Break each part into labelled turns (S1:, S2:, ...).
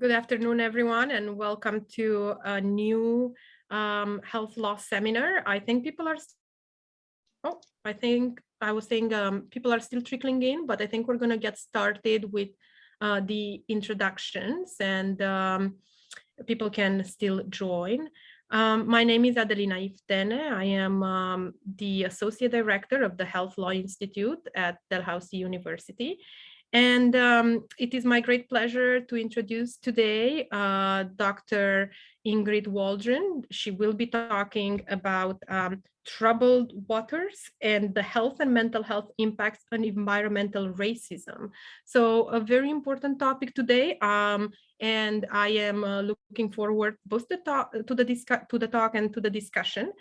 S1: Good afternoon, everyone, and welcome to a new um, health law seminar. I think people are, oh, I think I was saying um, people are still trickling in, but I think we're going to get started with uh, the introductions and um, people can still join. Um, my name is Adelina Iftene. I am um, the Associate Director of the Health Law Institute at Dalhousie University. And um, it is my great pleasure to introduce today uh, Dr. Ingrid Waldron. She will be talking about um, troubled waters and the health and mental health impacts on environmental racism. So a very important topic today. Um, and I am uh, looking forward both to, talk, to, the to the talk and to the discussion.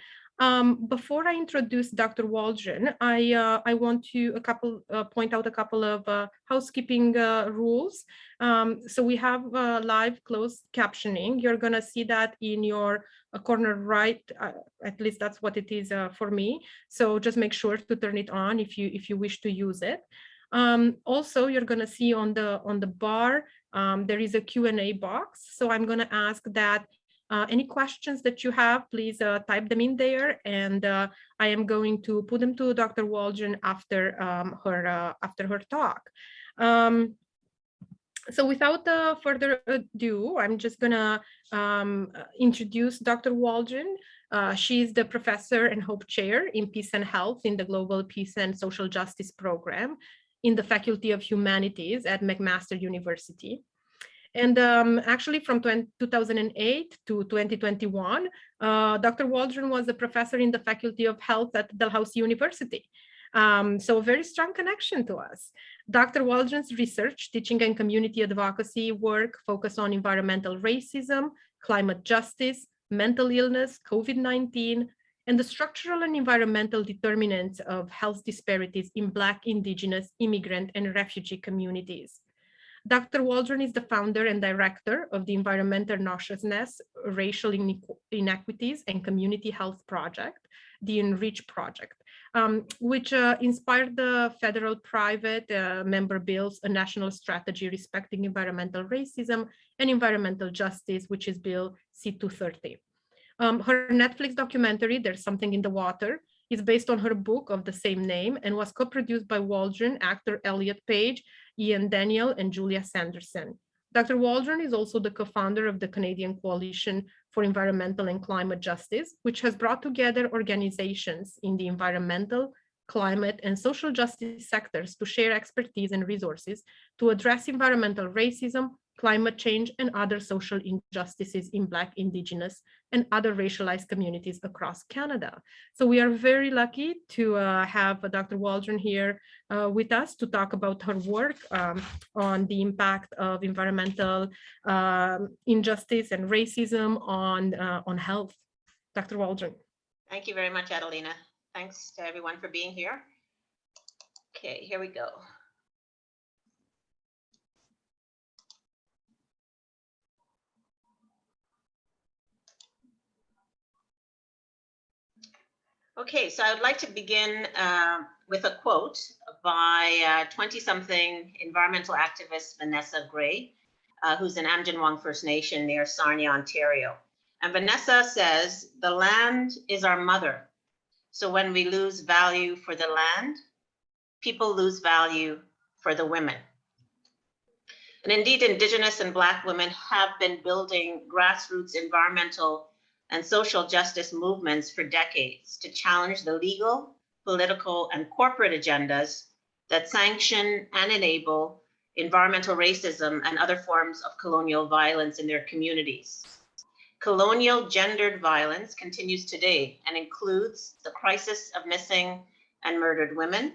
S1: Um, before I introduce Dr. Waldron, I, uh, I want to a couple uh, point out a couple of uh, housekeeping uh, rules. Um, so we have uh, live closed captioning. You're going to see that in your uh, corner right. at least that's what it is for me. So just make sure to turn it on if you if you wish to use it. Um, also, you're going to see on the on the bar um, there is a Q&A box. So I'm going to ask that uh, any questions that you have, please uh, type them in there, and uh, I am going to put them to Dr. Waldron after um, her uh, after her talk. Um, so without uh, further ado, I'm just gonna um, introduce Dr. Waldron. Uh, she's the professor and Hope Chair in Peace and Health in the Global Peace and Social Justice Program in the Faculty of Humanities at McMaster University. And um, actually from 20, 2008 to 2021, uh, Dr. Waldron was a professor in the Faculty of Health at Dalhousie University. Um, so a very strong connection to us. Dr. Waldron's research, teaching and community advocacy work focus on environmental racism, climate justice, mental illness, COVID-19, and the structural and environmental determinants of health disparities in Black, Indigenous, immigrant, and refugee communities. Dr. Waldron is the founder and director of the Environmental Noxiousness, Racial Inequities and Community Health Project, the Enrich Project, um, which uh, inspired the federal private uh, member bills, a national strategy respecting environmental racism and environmental justice, which is Bill C-230. Um, her Netflix documentary, There's Something in the Water, is based on her book of the same name and was co-produced by Waldron, actor Elliot Page, Ian Daniel, and Julia Sanderson. Dr. Waldron is also the co-founder of the Canadian Coalition for Environmental and Climate Justice, which has brought together organizations in the environmental, climate, and social justice sectors to share expertise and resources to address environmental racism, climate change, and other social injustices in Black, Indigenous, and other racialized communities across Canada. So we are very lucky to uh, have uh, Dr. Waldron here uh, with us to talk about her work um, on the impact of environmental um, injustice and racism on, uh, on health. Dr. Waldron.
S2: Thank you very much, Adelina. Thanks to everyone for being here. Okay, here we go. Okay, so I would like to begin uh, with a quote by 20-something uh, environmental activist Vanessa Gray, uh, who's an Aamjiwnaang First Nation near Sarnia, Ontario. And Vanessa says, the land is our mother. So when we lose value for the land, people lose value for the women. And indeed, Indigenous and Black women have been building grassroots environmental and social justice movements for decades to challenge the legal, political, and corporate agendas that sanction and enable environmental racism and other forms of colonial violence in their communities. Colonial gendered violence continues today and includes the crisis of missing and murdered women,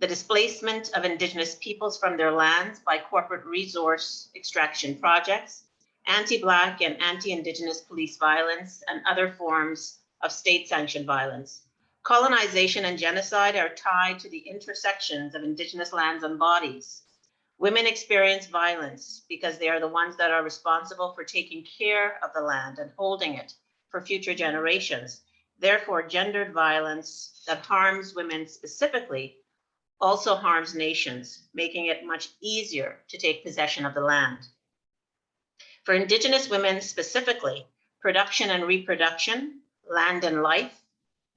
S2: the displacement of indigenous peoples from their lands by corporate resource extraction projects, anti-Black and anti-Indigenous police violence, and other forms of state-sanctioned violence. Colonization and genocide are tied to the intersections of Indigenous lands and bodies. Women experience violence because they are the ones that are responsible for taking care of the land and holding it for future generations. Therefore, gendered violence that harms women specifically also harms nations, making it much easier to take possession of the land. For Indigenous women specifically, production and reproduction, land and life,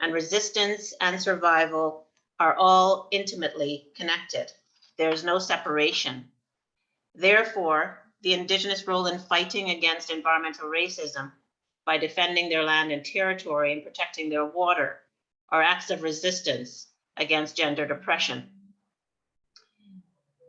S2: and resistance and survival are all intimately connected. There's no separation. Therefore, the Indigenous role in fighting against environmental racism by defending their land and territory and protecting their water are acts of resistance against gendered oppression.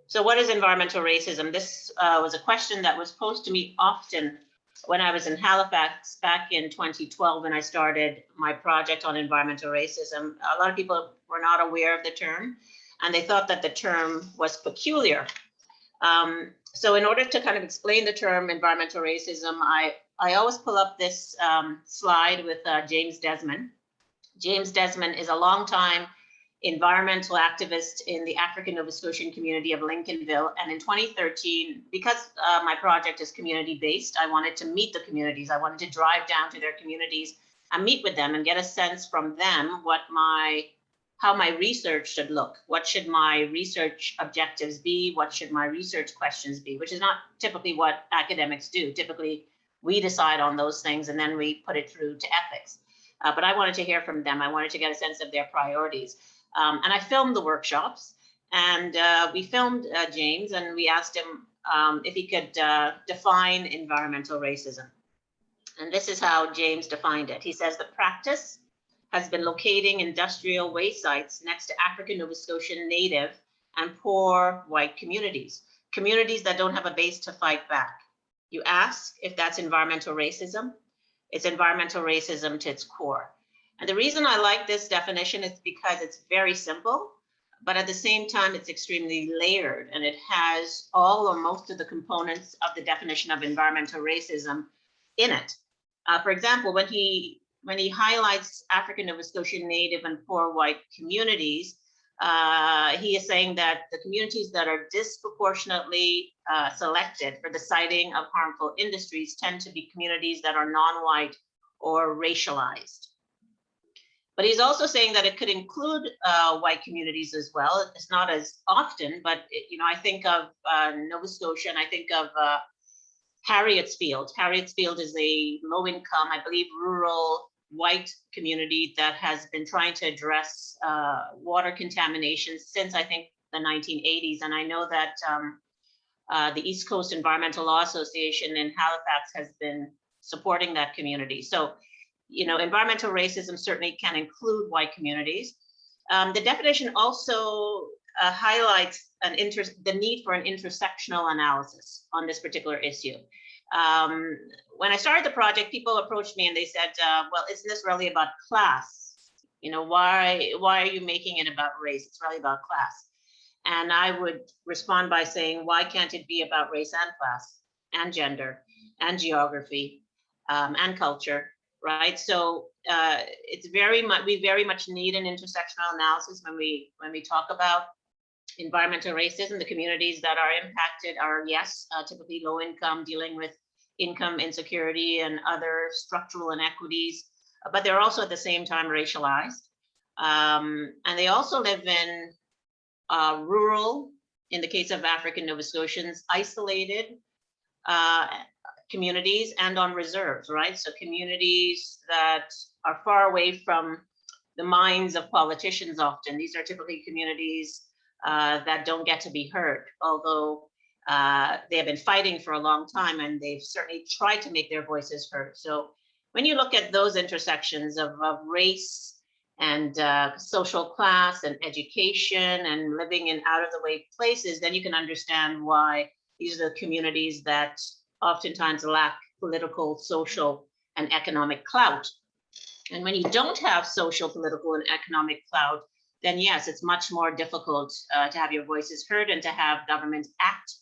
S2: So what is environmental racism? This uh, was a question that was posed to me often when I was in Halifax back in 2012 when I started my project on environmental racism. A lot of people were not aware of the term and they thought that the term was peculiar. Um, so in order to kind of explain the term environmental racism, I, I always pull up this um, slide with uh, James Desmond. James Desmond is a longtime environmental activist in the African Nova Scotian community of Lincolnville. And in 2013, because uh, my project is community based, I wanted to meet the communities. I wanted to drive down to their communities and meet with them and get a sense from them what my how my research should look. What should my research objectives be? What should my research questions be? Which is not typically what academics do. Typically, we decide on those things and then we put it through to ethics. Uh, but I wanted to hear from them. I wanted to get a sense of their priorities. Um, and I filmed the workshops and uh, we filmed uh, James and we asked him um, if he could uh, define environmental racism. And this is how James defined it. He says the practice has been locating industrial waste sites next to African Nova Scotian native and poor white communities, communities that don't have a base to fight back. You ask if that's environmental racism. It's environmental racism to its core. And the reason I like this definition is because it's very simple, but at the same time, it's extremely layered and it has all or most of the components of the definition of environmental racism in it. Uh, for example, when he when he highlights African Nova Scotian Native and poor white communities, uh, he is saying that the communities that are disproportionately uh, selected for the siting of harmful industries tend to be communities that are non-white or racialized. But he's also saying that it could include uh, white communities as well. It's not as often, but it, you know, I think of uh, Nova Scotia and I think of uh, Harrietsfield. Harrietsfield is a low income, I believe, rural white community that has been trying to address uh, water contamination since I think the 1980s. And I know that um, uh, the East Coast Environmental Law Association in Halifax has been supporting that community. So you know, environmental racism certainly can include white communities. Um, the definition also uh, highlights an inter the need for an intersectional analysis on this particular issue. Um, when I started the project, people approached me and they said, uh, well, isn't this really about class? You know, why, why are you making it about race? It's really about class. And I would respond by saying, why can't it be about race and class and gender and geography um, and culture right? So uh, it's very much, we very much need an intersectional analysis when we, when we talk about environmental racism. The communities that are impacted are, yes, uh, typically low income, dealing with income insecurity and other structural inequities, but they're also at the same time racialized. Um, and they also live in uh, rural, in the case of African Nova Scotians, isolated uh, communities and on reserves, right? So communities that are far away from the minds of politicians often. These are typically communities uh, that don't get to be heard, although uh, they have been fighting for a long time and they've certainly tried to make their voices heard. So when you look at those intersections of, of race and uh, social class and education and living in out of the way places, then you can understand why these are the communities that oftentimes lack political, social, and economic clout. And when you don't have social, political, and economic clout, then yes, it's much more difficult uh, to have your voices heard and to have governments act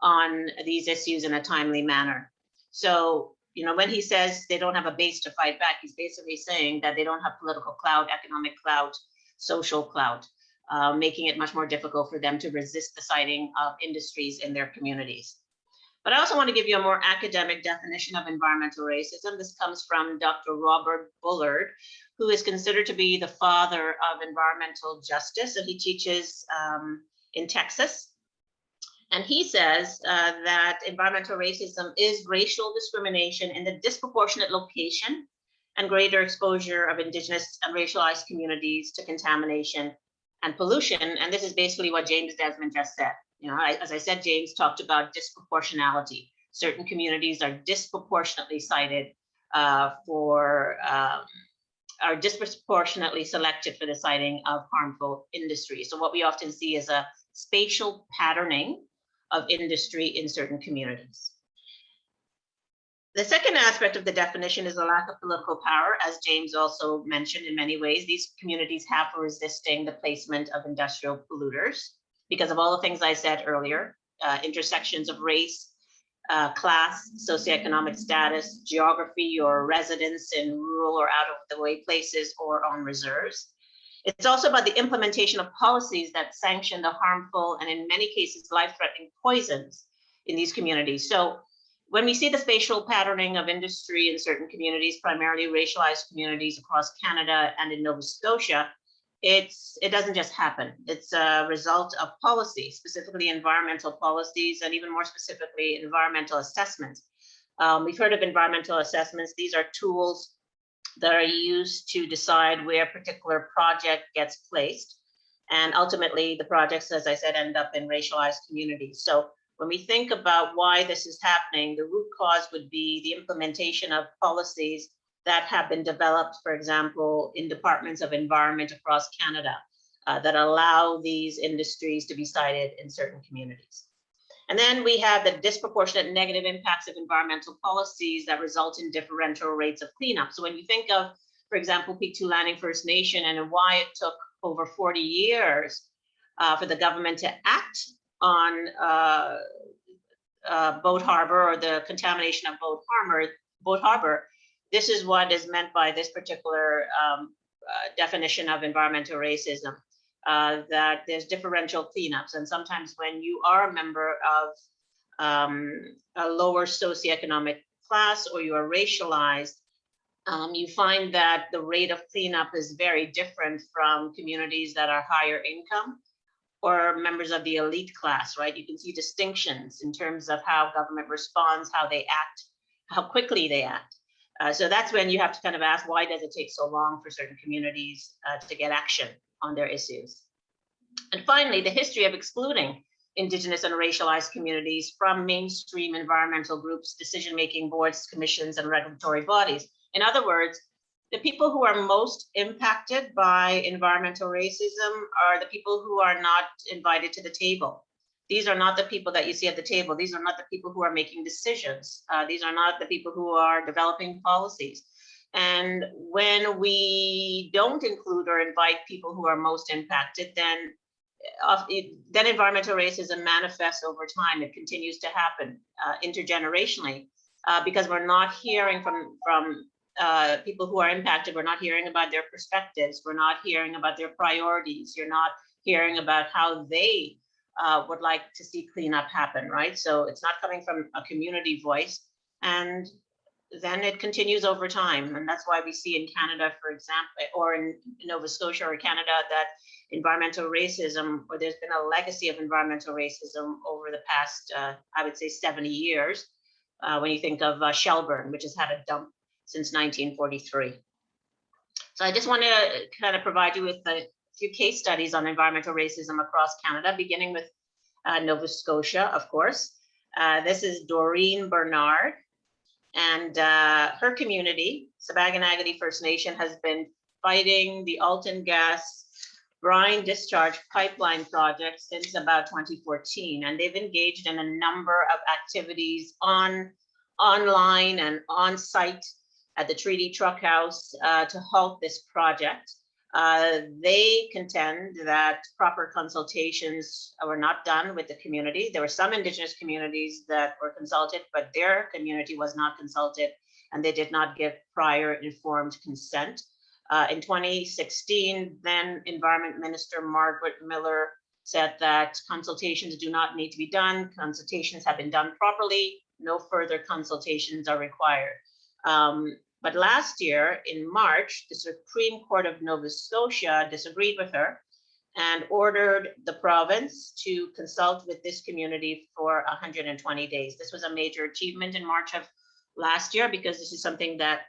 S2: on these issues in a timely manner. So, you know, when he says they don't have a base to fight back, he's basically saying that they don't have political clout, economic clout, social clout, uh, making it much more difficult for them to resist the siting of industries in their communities. But I also want to give you a more academic definition of environmental racism. This comes from Dr. Robert Bullard, who is considered to be the father of environmental justice, and he teaches um, in Texas. And he says uh, that environmental racism is racial discrimination in the disproportionate location and greater exposure of indigenous and racialized communities to contamination and pollution. And this is basically what James Desmond just said. You know, I, as I said, James talked about disproportionality. Certain communities are disproportionately sited uh, for, um, are disproportionately selected for the siting of harmful industry. So what we often see is a spatial patterning of industry in certain communities. The second aspect of the definition is a lack of political power, as James also mentioned in many ways. These communities have for resisting the placement of industrial polluters because of all the things I said earlier, uh, intersections of race, uh, class, socioeconomic status, geography, or residence in rural or out of the way places or on reserves. It's also about the implementation of policies that sanction the harmful and in many cases life-threatening poisons in these communities. So when we see the spatial patterning of industry in certain communities, primarily racialized communities across Canada and in Nova Scotia, it's it doesn't just happen. It's a result of policy, specifically environmental policies, and even more specifically, environmental assessments. Um, we've heard of environmental assessments. These are tools that are used to decide where a particular project gets placed. And ultimately, the projects, as I said, end up in racialized communities. So when we think about why this is happening, the root cause would be the implementation of policies that have been developed, for example, in departments of environment across Canada uh, that allow these industries to be sited in certain communities. And then we have the disproportionate negative impacts of environmental policies that result in differential rates of cleanup. So when you think of, for example, Pictou Landing First Nation and why it took over 40 years uh, for the government to act on uh, uh, Boat Harbor or the contamination of Boat Harbor, Boat Harbor, this is what is meant by this particular um, uh, definition of environmental racism uh, that there's differential cleanups. And sometimes when you are a member of um, a lower socioeconomic class or you are racialized, um, you find that the rate of cleanup is very different from communities that are higher income or members of the elite class, right? You can see distinctions in terms of how government responds, how they act, how quickly they act. Uh, so that's when you have to kind of ask, why does it take so long for certain communities uh, to get action? on their issues. And finally, the history of excluding Indigenous and racialized communities from mainstream environmental groups, decision-making boards, commissions, and regulatory bodies. In other words, the people who are most impacted by environmental racism are the people who are not invited to the table. These are not the people that you see at the table. These are not the people who are making decisions. Uh, these are not the people who are developing policies. And when we don't include or invite people who are most impacted, then uh, then environmental racism manifests over time. It continues to happen uh, intergenerationally uh, because we're not hearing from from uh, people who are impacted. We're not hearing about their perspectives. We're not hearing about their priorities. You're not hearing about how they uh, would like to see cleanup happen, right? So it's not coming from a community voice. And then it continues over time. And that's why we see in Canada, for example, or in Nova Scotia or Canada, that environmental racism, or there's been a legacy of environmental racism over the past, uh, I would say 70 years, uh, when you think of uh, Shelburne, which has had a dump since 1943. So I just want to kind of provide you with a few case studies on environmental racism across Canada, beginning with uh, Nova Scotia, of course. Uh, this is Doreen Bernard. And uh, her community, Sipekne'katik First Nation, has been fighting the Alton Gas brine discharge pipeline project since about 2014. And they've engaged in a number of activities on online and on site at the Treaty Truck House uh, to halt this project. Uh, they contend that proper consultations were not done with the community. There were some indigenous communities that were consulted, but their community was not consulted and they did not give prior informed consent. Uh, in 2016, then Environment Minister Margaret Miller said that consultations do not need to be done. Consultations have been done properly. No further consultations are required. Um, but last year in March, the Supreme Court of Nova Scotia disagreed with her and ordered the province to consult with this community for 120 days. This was a major achievement in March of last year because this is something that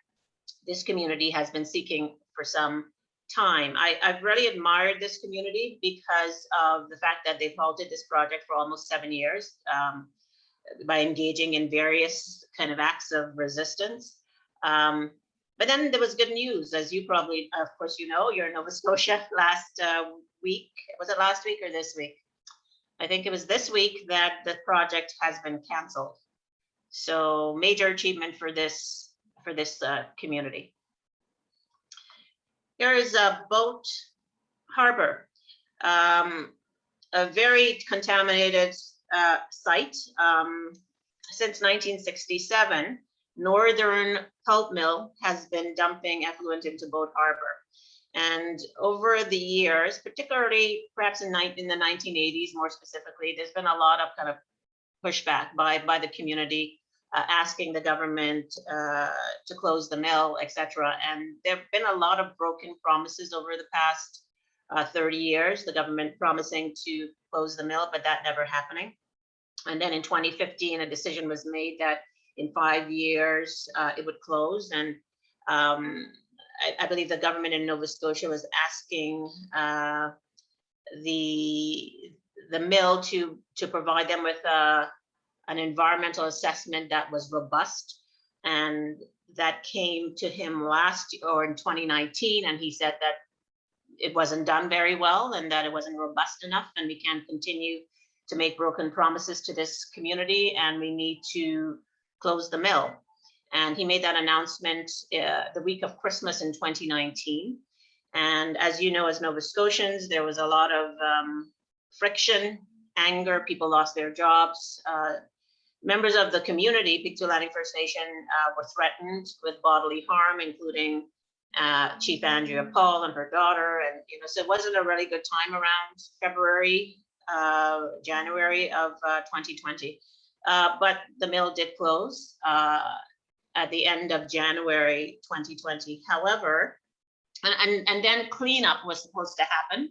S2: this community has been seeking for some time. I, I've really admired this community because of the fact that they've halted this project for almost seven years um, by engaging in various kind of acts of resistance. Um, but then there was good news, as you probably, of course, you know, you're in Nova Scotia last uh, week. Was it last week or this week? I think it was this week that the project has been canceled. So major achievement for this for this uh, community. Here is a boat harbor, um, a very contaminated uh, site. Um, since 1967, Northern Pulp Mill has been dumping effluent into Boat Harbor. And over the years, particularly perhaps in, in the 1980s, more specifically, there's been a lot of kind of pushback by, by the community uh, asking the government uh, to close the mill, et cetera. And there have been a lot of broken promises over the past uh, 30 years, the government promising to close the mill, but that never happening. And then in 2015, a decision was made that in five years uh, it would close. And um, I, I, believe the government in Nova Scotia was asking uh, the the mill to to provide them with a an environmental assessment that was robust. And that came to him last year or in 2019, and he said that it wasn't done very well and that it wasn't robust enough, and we can't continue to make broken promises to this community, and we need to close the mill. And he made that announcement uh, the week of Christmas in 2019. And as you know, as Nova Scotians, there was a lot of um, friction, anger, people lost their jobs. Uh, Members of the community, Pictou Landing First Nation, uh, were threatened with bodily harm, including uh, Chief Andrea Paul and her daughter. And, you know, so it wasn't a really good time around February, uh, January of 2020. Uh, but the mill did close uh, at the end of January 2020. However, and, and, and then cleanup was supposed to happen.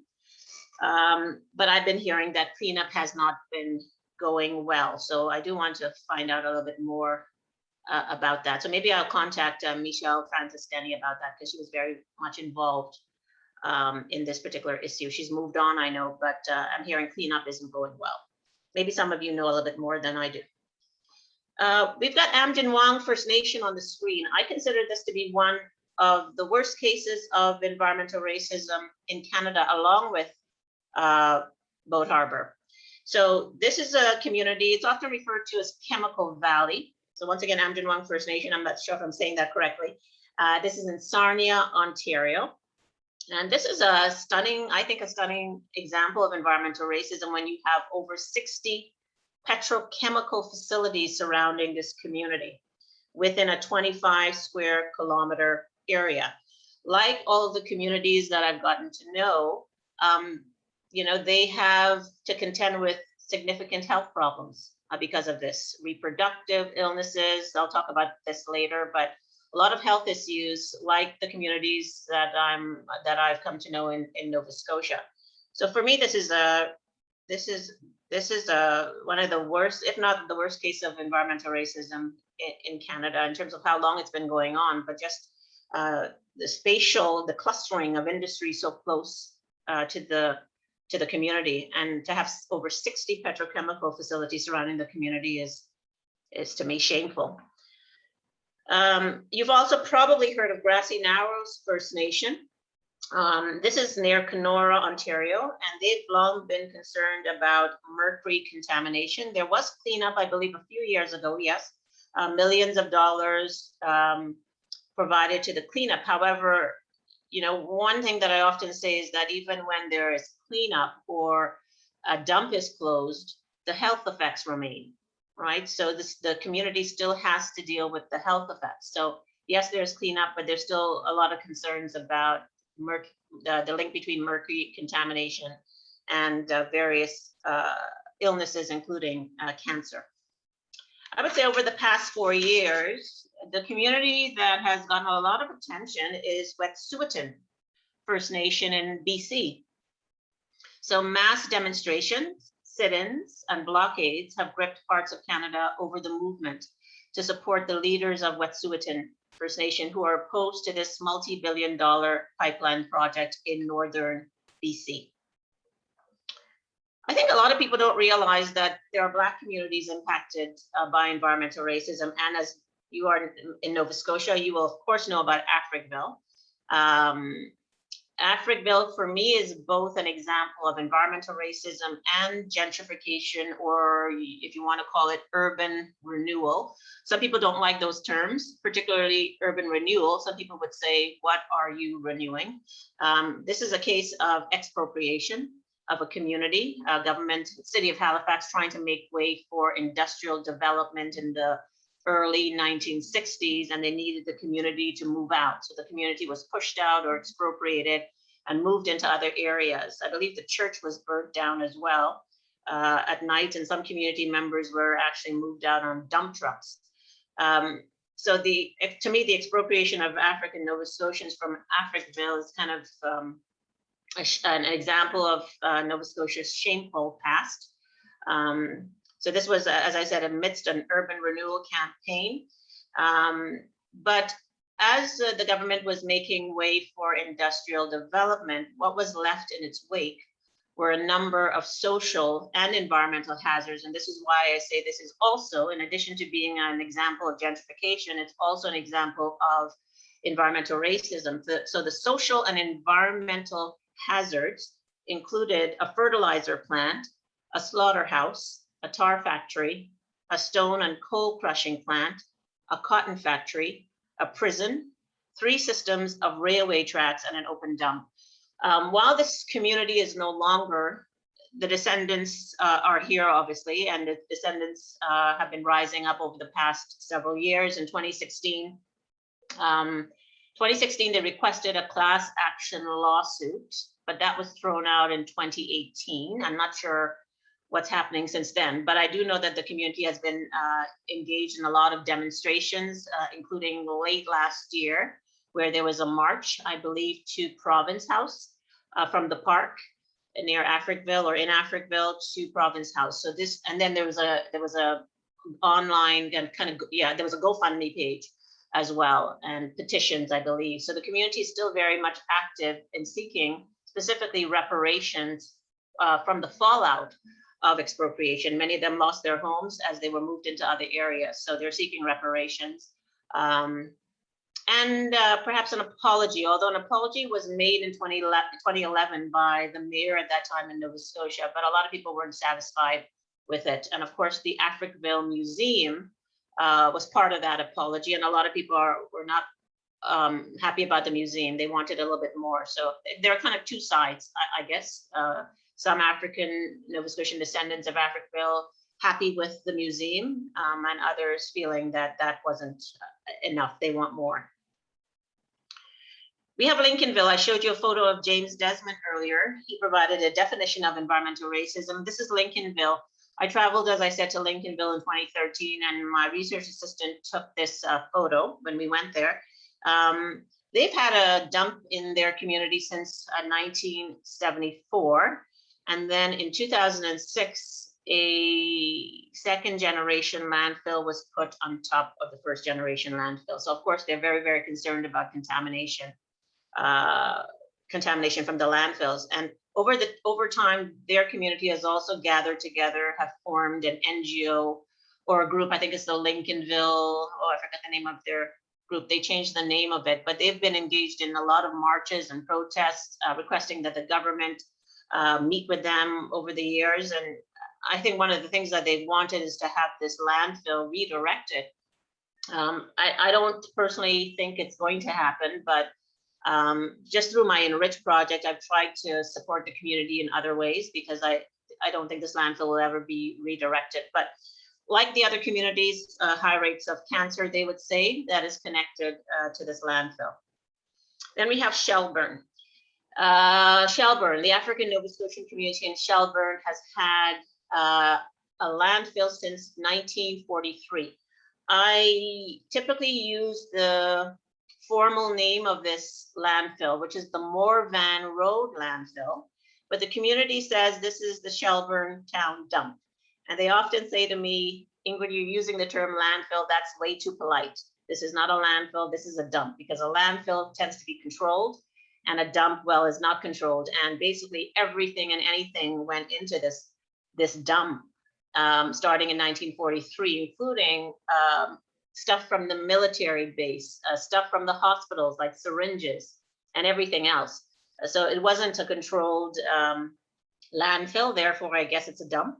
S2: Um, but I've been hearing that cleanup has not been going well. So I do want to find out a little bit more uh, about that. So maybe I'll contact uh, Michelle Francis Denny about that because she was very much involved um, in this particular issue. She's moved on, I know, but uh, I'm hearing cleanup isn't going well. Maybe some of you know a little bit more than I do. Uh, we've got Aamjiwnaang First Nation on the screen. I consider this to be one of the worst cases of environmental racism in Canada, along with uh, Boat Harbor. So this is a community, it's often referred to as Chemical Valley. So once again, Aamjiwnaang First Nation, I'm not sure if I'm saying that correctly. Uh, this is in Sarnia, Ontario. And this is a stunning, I think a stunning example of environmental racism when you have over 60 petrochemical facilities surrounding this community within a 25 square kilometer area. Like all of the communities that I've gotten to know, um, you know, they have to contend with significant health problems uh, because of this. Reproductive illnesses, I'll talk about this later, but a lot of health issues like the communities that I'm that I've come to know in, in Nova Scotia. So for me, this is a this is this is a one of the worst, if not the worst case of environmental racism in, in Canada in terms of how long it's been going on, but just uh, the spatial, the clustering of industry so close uh, to the to the community and to have over 60 petrochemical facilities surrounding the community is is to me shameful. Um, you've also probably heard of Grassy Narrows First Nation. Um, this is near Kenora, Ontario, and they've long been concerned about mercury contamination. There was cleanup, I believe, a few years ago, yes, uh, millions of dollars um, provided to the cleanup. However, you know, one thing that I often say is that even when there is cleanup or a dump is closed, the health effects remain, right? So this, the community still has to deal with the health effects. So yes, there's cleanup, but there's still a lot of concerns about merc uh, the link between mercury contamination and uh, various uh, illnesses, including uh, cancer. I would say over the past four years, the community that has gotten a lot of attention is Wet'suwet'en First Nation in BC. So mass demonstrations, sit-ins, and blockades have gripped parts of Canada over the movement to support the leaders of Wet'suwet'en First Nation who are opposed to this multi-billion dollar pipeline project in northern BC. I think a lot of people don't realize that there are Black communities impacted uh, by environmental racism. And as you are in Nova Scotia, you will of course know about Africville. Um, Africville for me is both an example of environmental racism and gentrification, or if you want to call it urban renewal. Some people don't like those terms, particularly urban renewal. Some people would say, what are you renewing? Um, this is a case of expropriation of a community, uh, government, city of Halifax trying to make way for industrial development in the early 1960s and they needed the community to move out. So the community was pushed out or expropriated and moved into other areas. I believe the church was burnt down as well uh, at night and some community members were actually moved out on dump trucks. Um, so the to me, the expropriation of African Nova Scotians from Africville is kind of um, an example of uh, Nova Scotia's shameful past. Um, so this was, as I said, amidst an urban renewal campaign. Um, but as uh, the government was making way for industrial development, what was left in its wake were a number of social and environmental hazards. And this is why I say this is also, in addition to being an example of gentrification, it's also an example of environmental racism. So the social and environmental hazards included a fertilizer plant, a slaughterhouse, a tar factory, a stone and coal crushing plant, a cotton factory, a prison, three systems of railway tracks, and an open dump. Um, while this community is no longer, the descendants uh, are here, obviously, and the descendants uh, have been rising up over the past several years. In 2016, um, 2016, they requested a class action lawsuit, but that was thrown out in 2018. I'm not sure what's happening since then. But I do know that the community has been uh, engaged in a lot of demonstrations, uh, including late last year, where there was a march, I believe, to Province House uh, from the park near Africville or in Africville to Province House. So this, and then there was a there was a online and kind of yeah, there was a GoFundMe page as well and petitions, I believe. So the community is still very much active in seeking specifically reparations uh, from the fallout of expropriation. Many of them lost their homes as they were moved into other areas. So they're seeking reparations. Um, and uh, perhaps an apology, although an apology was made in 2011 by the mayor at that time in Nova Scotia, but a lot of people weren't satisfied with it. And of course, the Africville Museum uh, was part of that apology, and a lot of people are were not um, happy about the museum. They wanted a little bit more. So there are kind of two sides, I, I guess. Uh, some African Nova Scotian descendants of Africville happy with the museum um, and others feeling that that wasn't uh, enough. They want more. We have Lincolnville. I showed you a photo of James Desmond earlier. He provided a definition of environmental racism. This is Lincolnville. I traveled, as I said, to Lincolnville in 2013, and my research assistant took this uh, photo when we went there. Um, they've had a dump in their community since uh, 1974. And then in 2006, a second generation landfill was put on top of the first generation landfill. So of course, they're very, very concerned about contamination, uh, contamination from the landfills. And over the over time, their community has also gathered together, have formed an NGO or a group. I think it's the Lincolnville. Oh, I forgot the name of their group. They changed the name of it, but they've been engaged in a lot of marches and protests, uh, requesting that the government uh, meet with them over the years. And I think one of the things that they wanted is to have this landfill redirected. Um, I, I, don't personally think it's going to happen, but um, just through my Enrich project, I've tried to support the community in other ways because I, I don't think this landfill will ever be redirected. But like the other communities, uh, high rates of cancer, they would say, that is connected uh, to this landfill. Then we have Shelburne. Uh, Shelburne, the African Nova Scotian community in Shelburne has had uh, a landfill since 1943. I typically use the formal name of this landfill, which is the Morvan Road landfill. but the community says this is the Shelburne Town dump. And they often say to me, Ingrid, you're using the term landfill, that's way too polite. This is not a landfill, this is a dump, because a landfill tends to be controlled and a dump well is not controlled. And basically everything and anything went into this, this dump, um, starting in 1943, including um, stuff from the military base, uh, stuff from the hospitals like syringes and everything else. So it wasn't a controlled um, landfill, therefore I guess it's a dump.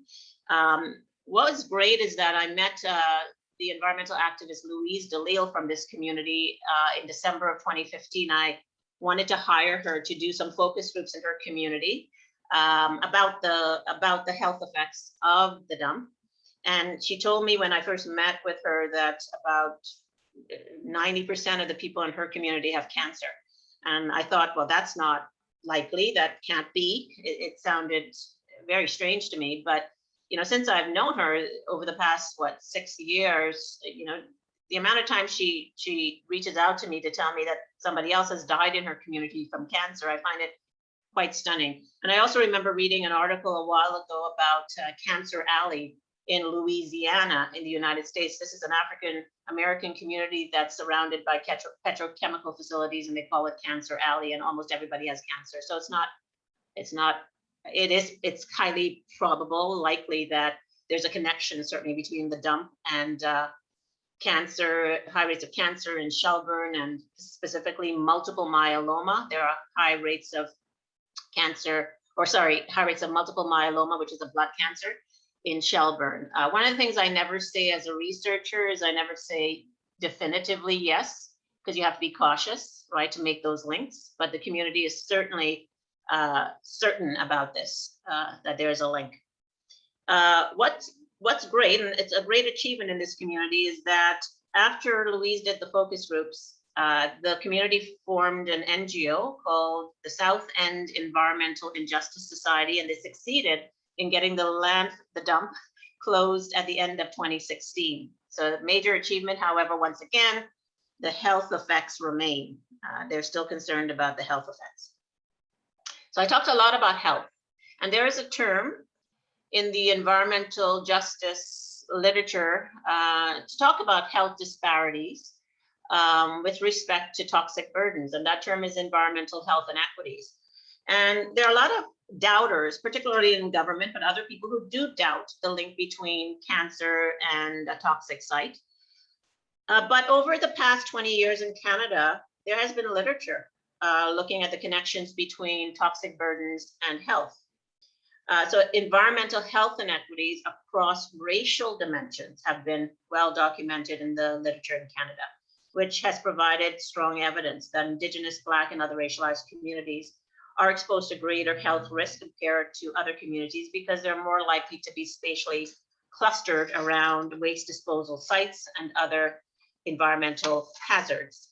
S2: Um, what was great is that I met uh, the environmental activist Louise Delisle from this community uh, in December of 2015. I wanted to hire her to do some focus groups in her community um, about the about the health effects of the dump. And she told me when I first met with her that about 90% of the people in her community have cancer. And I thought, well, that's not likely. That can't be. It, it sounded very strange to me. But you know, since I've known her over the past what six years, you know, the amount of time she she reaches out to me to tell me that somebody else has died in her community from cancer, I find it quite stunning. And I also remember reading an article a while ago about uh, Cancer Alley in Louisiana in the United States. This is an African American community that's surrounded by petro petrochemical facilities and they call it Cancer Alley and almost everybody has cancer. So it's not, it's not, it is, it's highly probable, likely that there's a connection certainly between the dump and uh, cancer, high rates of cancer in Shelburne and specifically multiple myeloma. There are high rates of cancer, or sorry, high rates of multiple myeloma, which is a blood cancer in Shelburne. Uh, one of the things I never say as a researcher is I never say definitively yes, because you have to be cautious, right, to make those links. But the community is certainly uh, certain about this, uh, that there is a link. Uh, what's, great, and it's a great achievement in this community, is that after Louise did the focus groups, uh, the community formed an NGO called the South End Environmental Injustice Society, and they succeeded in getting the land, the dump closed at the end of 2016. So a major achievement, however, once again, the health effects remain. Uh, they're still concerned about the health effects. So I talked a lot about health, and there is a term in the environmental justice literature uh, to talk about health disparities um, with respect to toxic burdens, and that term is environmental health inequities. And there are a lot of doubters, particularly in government, but other people who do doubt the link between cancer and a toxic site. Uh, but over the past 20 years in Canada, there has been literature uh, looking at the connections between toxic burdens and health. Uh, so environmental health inequities across racial dimensions have been well documented in the literature in Canada, which has provided strong evidence that Indigenous, Black, and other racialized communities are exposed to greater health risk compared to other communities because they're more likely to be spatially clustered around waste disposal sites and other environmental hazards.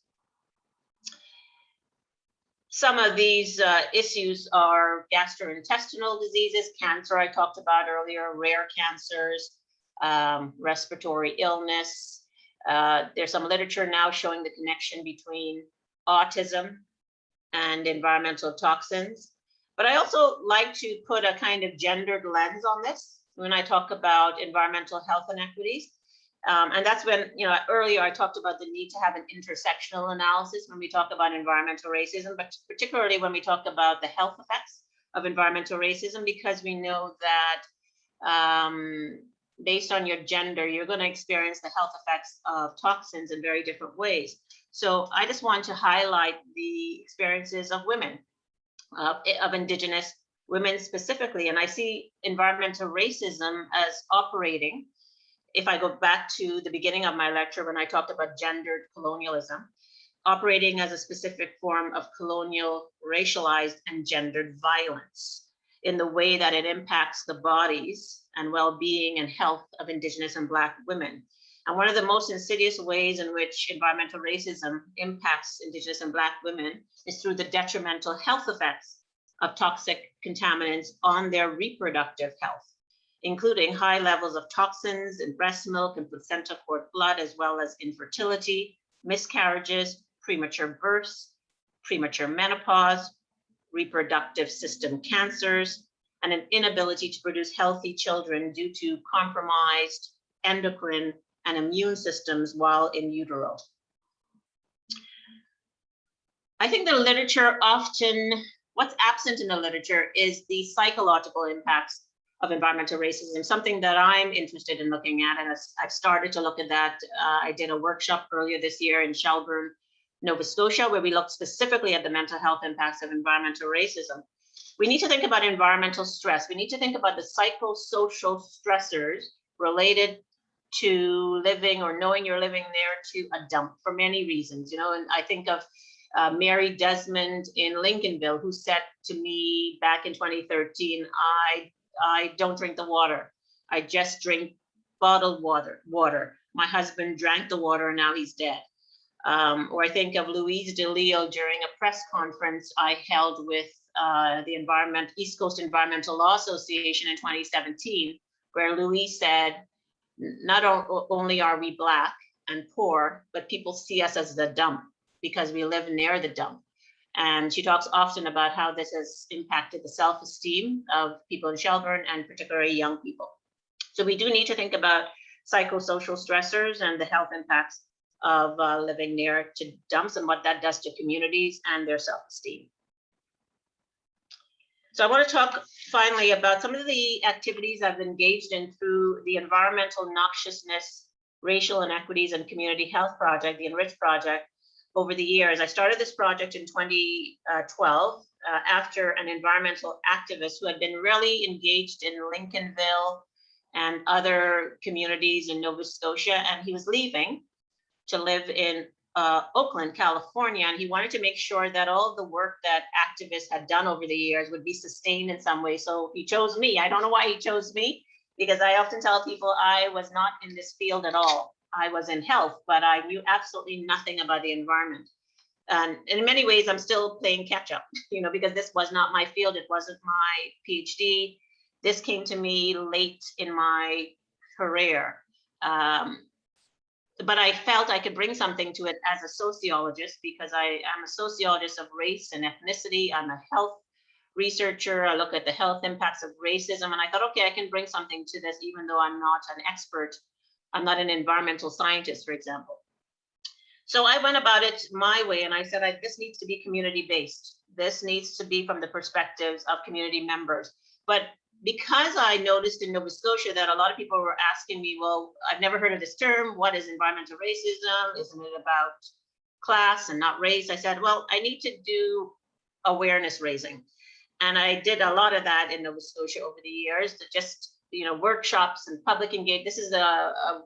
S2: Some of these uh, issues are gastrointestinal diseases, cancer I talked about earlier, rare cancers, um, respiratory illness. Uh, there's some literature now showing the connection between autism and environmental toxins. But I also like to put a kind of gendered lens on this when I talk about environmental health inequities. Um, and that's when, you know, earlier I talked about the need to have an intersectional analysis when we talk about environmental racism, but particularly when we talk about the health effects of environmental racism, because we know that um, based on your gender, you're going to experience the health effects of toxins in very different ways. So I just want to highlight the experiences of women, uh, of Indigenous women specifically. And I see environmental racism as operating, if I go back to the beginning of my lecture when I talked about gendered colonialism, operating as a specific form of colonial, racialized, and gendered violence in the way that it impacts the bodies and well-being and health of Indigenous and Black women. And one of the most insidious ways in which environmental racism impacts Indigenous and Black women is through the detrimental health effects of toxic contaminants on their reproductive health, including high levels of toxins in breast milk and placenta cord blood, as well as infertility, miscarriages, premature births, premature menopause, reproductive system cancers, and an inability to produce healthy children due to compromised endocrine and immune systems while in utero. I think the literature often, what's absent in the literature is the psychological impacts of environmental racism, something that I'm interested in looking at. And I've started to look at that. Uh, I did a workshop earlier this year in Shelburne, Nova Scotia, where we looked specifically at the mental health impacts of environmental racism. We need to think about environmental stress. We need to think about the psychosocial stressors related to living or knowing you're living there to a dump for many reasons, you know, and I think of uh, Mary Desmond in Lincolnville, who said to me back in 2013, I, I don't drink the water. I just drink bottled water. Water. My husband drank the water and now he's dead. Um, or I think of Louise Delisle during a press conference I held with uh, the Environment East Coast Environmental Law Association in 2017, where Louise said, not only are we black and poor, but people see us as the dump because we live near the dump. And she talks often about how this has impacted the self-esteem of people in Shelburne and particularly young people. So we do need to think about psychosocial stressors and the health impacts of uh, living near to dumps and what that does to communities and their self-esteem. So I want to talk finally about some of the activities I've engaged in through the Environmental Noxiousness, Racial Inequities and Community Health Project, the Enrich Project, over the years. I started this project in 2012 uh, after an environmental activist who had been really engaged in Lincolnville and other communities in Nova Scotia, and he was leaving to live in uh, Oakland, California, and he wanted to make sure that all the work that activists had done over the years would be sustained in some way. So he chose me. I don't know why he chose me, because I often tell people I was not in this field at all. I was in health, but I knew absolutely nothing about the environment. And in many ways, I'm still playing catch up, you know, because this was not my field. It wasn't my PhD. This came to me late in my career. Um, but I felt I could bring something to it as a sociologist because I am a sociologist of race and ethnicity. I'm a health researcher. I look at the health impacts of racism. And I thought, okay, I can bring something to this, even though I'm not an expert I'm not an environmental scientist, for example. So I went about it my way and I said, I, this needs to be community based. This needs to be from the perspectives of community members. But because I noticed in Nova Scotia that a lot of people were asking me, well, I've never heard of this term. What is environmental racism? Isn't it about class and not race? I said, well, I need to do awareness raising. And I did a lot of that in Nova Scotia over the years to just you know, workshops and public engagement. This is a, a,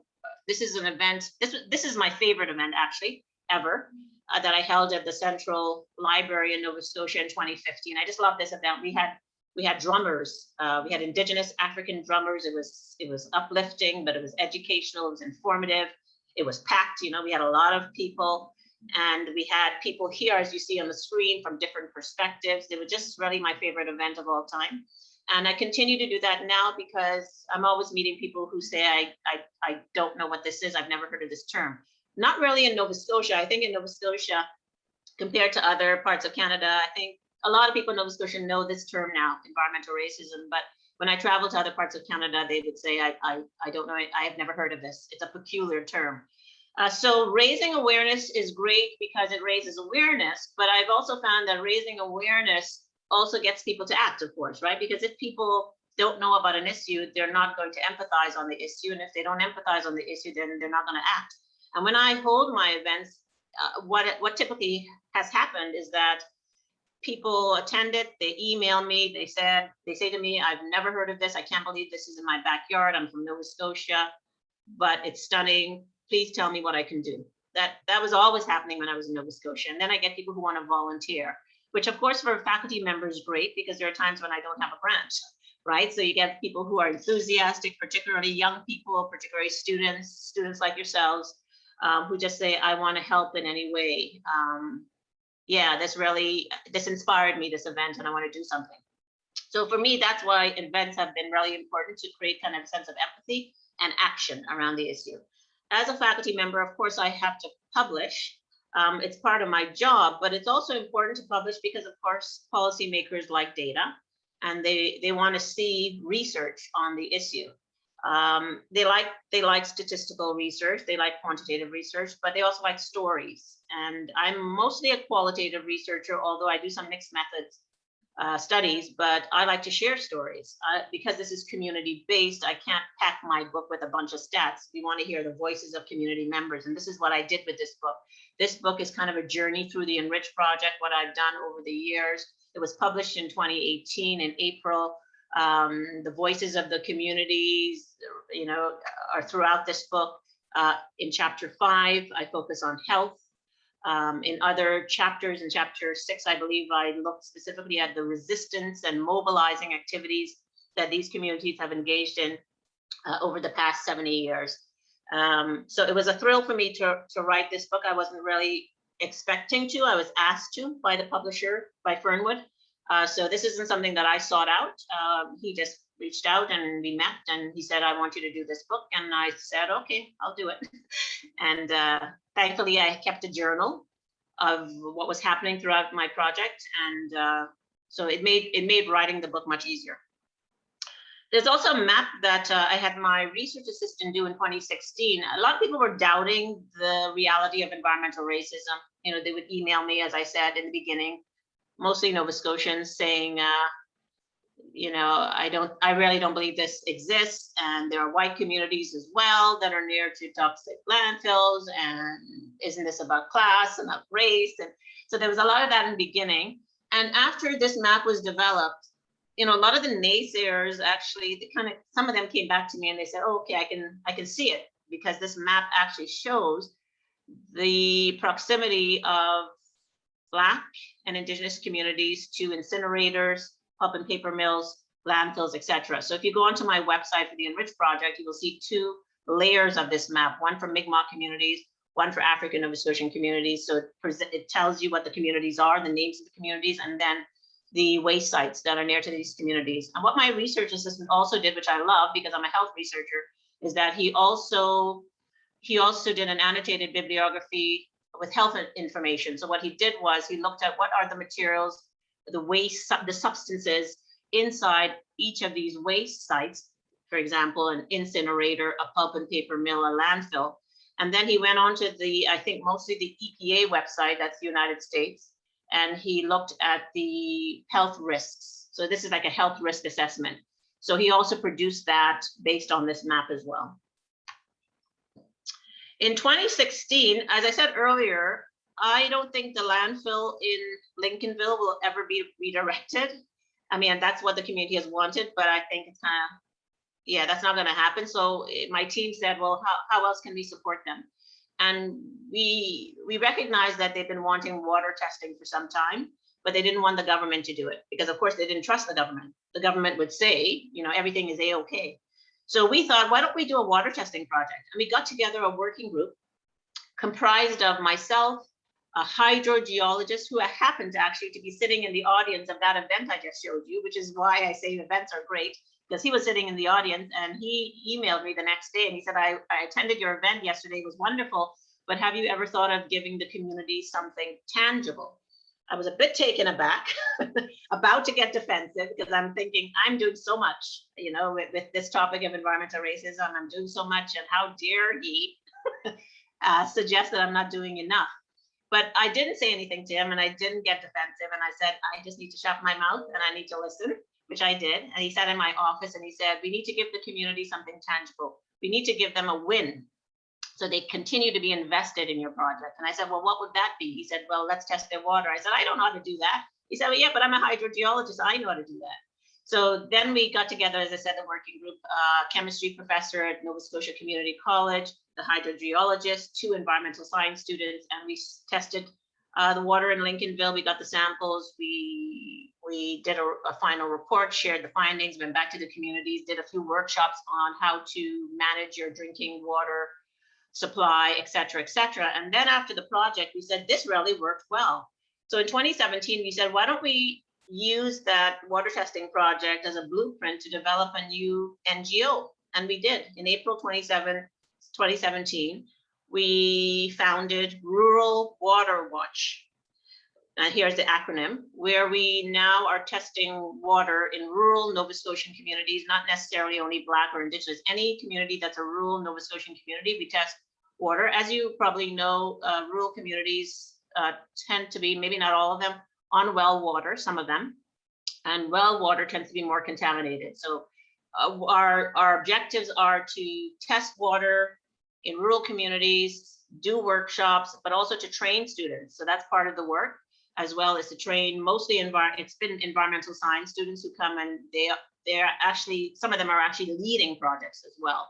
S2: this is an event. This this is my favorite event actually ever uh, that I held at the Central Library in Nova Scotia in 2015. I just love this event. We had we had drummers. Uh, we had Indigenous African drummers. It was it was uplifting, but it was educational. It was informative. It was packed. You know, we had a lot of people. And we had people here, as you see on the screen, from different perspectives. It was just really my favorite event of all time. And I continue to do that now because I'm always meeting people who say, I, I, I don't know what this is. I've never heard of this term. Not really in Nova Scotia. I think in Nova Scotia, compared to other parts of Canada, I think a lot of people in Nova Scotia know this term now, environmental racism. But when I travel to other parts of Canada, they would say, I, I, I don't know, I, I have never heard of this. It's a peculiar term. Uh, so raising awareness is great because it raises awareness, but I've also found that raising awareness also gets people to act, of course, right? Because if people don't know about an issue, they're not going to empathize on the issue. And if they don't empathize on the issue, then they're not going to act. And when I hold my events, uh, what, what typically has happened is that people attend it, they email me, they said, they say to me, I've never heard of this. I can't believe this is in my backyard. I'm from Nova Scotia, but it's stunning. Please tell me what I can do. That, that was always happening when I was in Nova Scotia. And then I get people who want to volunteer which of course for faculty members great because there are times when I don't have a branch, right? So you get people who are enthusiastic, particularly young people, particularly students, students like yourselves, um, who just say, I want to help in any way. Um, yeah, this really, this inspired me, this event, and I want to do something. So for me, that's why events have been really important to create kind of a sense of empathy and action around the issue. As a faculty member, of course, I have to publish Um, it's part of my job, but it's also important to publish because of course, policymakers like data and they, they want to see research on the issue. Um, they like they like statistical research, they like quantitative research, but they also like stories. And I'm mostly a qualitative researcher, although I do some mixed methods uh, studies, but I like to share stories. Uh, because this is community based, I can't pack my book with a bunch of stats. We want to hear the voices of community members. And this is what I did with this book. This book is kind of a journey through the Enrich project, what I've done over the years. It was published in 2018 in April. Um, the voices of the communities, you know, are throughout this book. Uh, in chapter five, I focus on health. Um, in other chapters, in chapter six, I believe I looked specifically at the resistance and mobilizing activities that these communities have engaged in uh, over the past 70 years. Um, so it was a thrill for me to, to write this book. I wasn't really expecting to, I was asked to by the publisher, by Fernwood. Uh, so this isn't something that I sought out. Um, he just reached out and we met and he said, I want you to do this book. And I said, okay, I'll do it. and uh, thankfully I kept a journal of what was happening throughout my project. And uh, so it made, it made writing the book much easier. There's also a map that uh, I had my research assistant do in 2016. A lot of people were doubting the reality of environmental racism. You know, they would email me, as I said in the beginning, mostly Nova Scotians saying, uh, you know, I don't, I really don't believe this exists. And there are white communities as well that are near to toxic landfills. And isn't this about class and about race? And so there was a lot of that in the beginning. And after this map was developed, you know, a lot of the naysayers actually, they kind of, some of them came back to me and they said, oh, okay, I can, I can see it because this map actually shows the proximity of Black and Indigenous communities to incinerators, pulp and paper mills, landfills, etc. So if you go onto my website for the Enrich Project, you will see two layers of this map, one for Mi'kmaq communities, one for African Nova Scotian communities. So it, it tells you what the communities are, the names of the communities, and then the waste sites that are near to these communities. And what my research assistant also did, which I love because I'm a health researcher, is that he also he also did an annotated bibliography with health information. So what he did was he looked at what are the materials, the waste, the substances inside each of these waste sites, for example, an incinerator, a pulp and paper mill, a landfill. And then he went on to the, I think mostly the EPA website, that's the United States, and he looked at the health risks. So this is like a health risk assessment. So he also produced that based on this map as well. In 2016, as I said earlier, I don't think the landfill in Lincolnville will ever be redirected. I mean, that's what the community has wanted, but I think it's kind of, yeah, that's not going to happen. So eh, my team said, well, how, how else can we support them? And we we recognize that they've been wanting water testing for some time, but they didn't want the government to do it because, of course, they didn't trust the government. The government would say, you know, everything is a-okay. So we thought, why don't we do a water testing project? And we got together a working group comprised of myself, a hydrogeologist who happened to actually to be sitting in the audience of that event I just showed you, which is why I say events are great because he was sitting in the audience and he emailed me the next day and he said, I, I attended your event yesterday, it was wonderful, but have you ever thought of giving the community something tangible? I was a bit taken aback, about to get defensive because I'm thinking I'm doing so much, you know, with, with this topic of environmental racism, I'm doing so much and how dare he uh, suggest that I'm not doing enough. But I didn't say anything to him and I didn't get defensive and I said, I just need to shut my mouth and I need to listen which I did. And he sat in my office and he said, we need to give the community something tangible. We need to give them a win so they continue to be invested in your project. And I said, well, what would that be? He said, well, let's test their water. I said, I don't know how to do that. He said, well, yeah, but I'm a hydrogeologist. I know how to do that. So then we got together, as I said, the working group, uh, chemistry professor at Nova Scotia Community College, the hydrogeologist, two environmental science students, and we tested uh, the water in Lincolnville. We got the samples. We we did a, a, final report, shared the findings, went back to the communities, did a few workshops on how to manage your drinking water supply, et cetera, et cetera. And then after the project, we said, this really worked well. So in 2017, we said, why don't we use that water testing project as a blueprint to develop a new NGO? And we did in April 27, 2017. we founded Rural Water Watch. And here's the acronym, where we now are testing water in rural Nova Scotian communities, not necessarily only Black or Indigenous, any community that's a rural Nova Scotian community, we test water. As you probably know, uh, rural communities uh, tend to be, maybe not all of them, on well water, some of them. And well water tends to be more contaminated. So uh, our, our objectives are to test water in rural communities, do workshops, but also to train students. So that's part of the work, as well as to train mostly envir it's been environmental science students who come and they they're actually some of them are actually leading projects as well.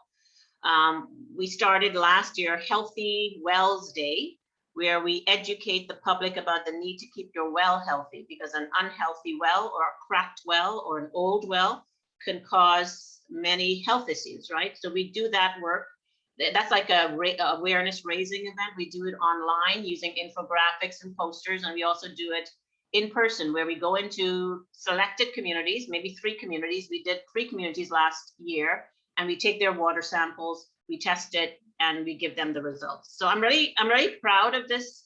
S2: Um, we started last year Healthy Wells Day, where we educate the public about the need to keep your well healthy because an unhealthy well or a cracked well or an old well can cause many health issues, right? So we do that work that's like a ra awareness raising event. We do it online using infographics and posters, and we also do it in person where we go into selected communities, maybe three communities. We did three communities last year, and we take their water samples, we test it, and we give them the results. So I'm really, I'm really proud of this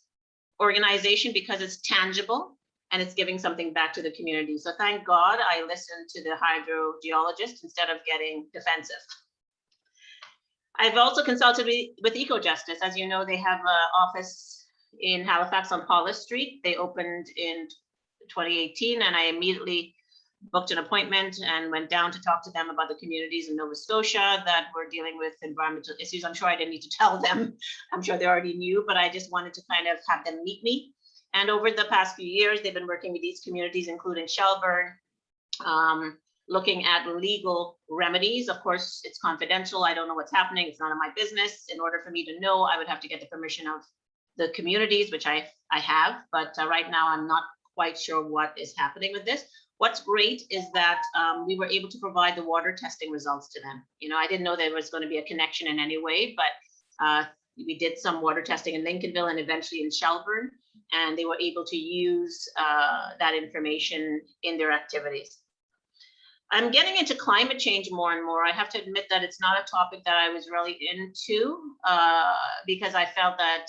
S2: organization because it's tangible and it's giving something back to the community. So thank God I listened to the hydrogeologist instead of getting defensive. I've also consulted with, EcoJustice. As you know, they have an office in Halifax on Paulus Street. They opened in 2018 and I immediately booked an appointment and went down to talk to them about the communities in Nova Scotia that were dealing with environmental issues. I'm sure I didn't need to tell them. I'm sure they already knew, but I just wanted to kind of have them meet me. And over the past few years, they've been working with these communities, including Shelburne, um, looking at legal remedies. Of course, it's confidential. I don't know what's happening. It's none of my business. In order for me to know, I would have to get the permission of the communities, which I, I have, but uh, right now I'm not quite sure what is happening with this. What's great is that um, we were able to provide the water testing results to them. You know, I didn't know there was going to be a connection in any way, but uh, we did some water testing in Lincolnville and eventually in Shelburne, and they were able to use uh, that information in their activities. I'm getting into climate change more and more. I have to admit that it's not a topic that I was really into uh, because I felt that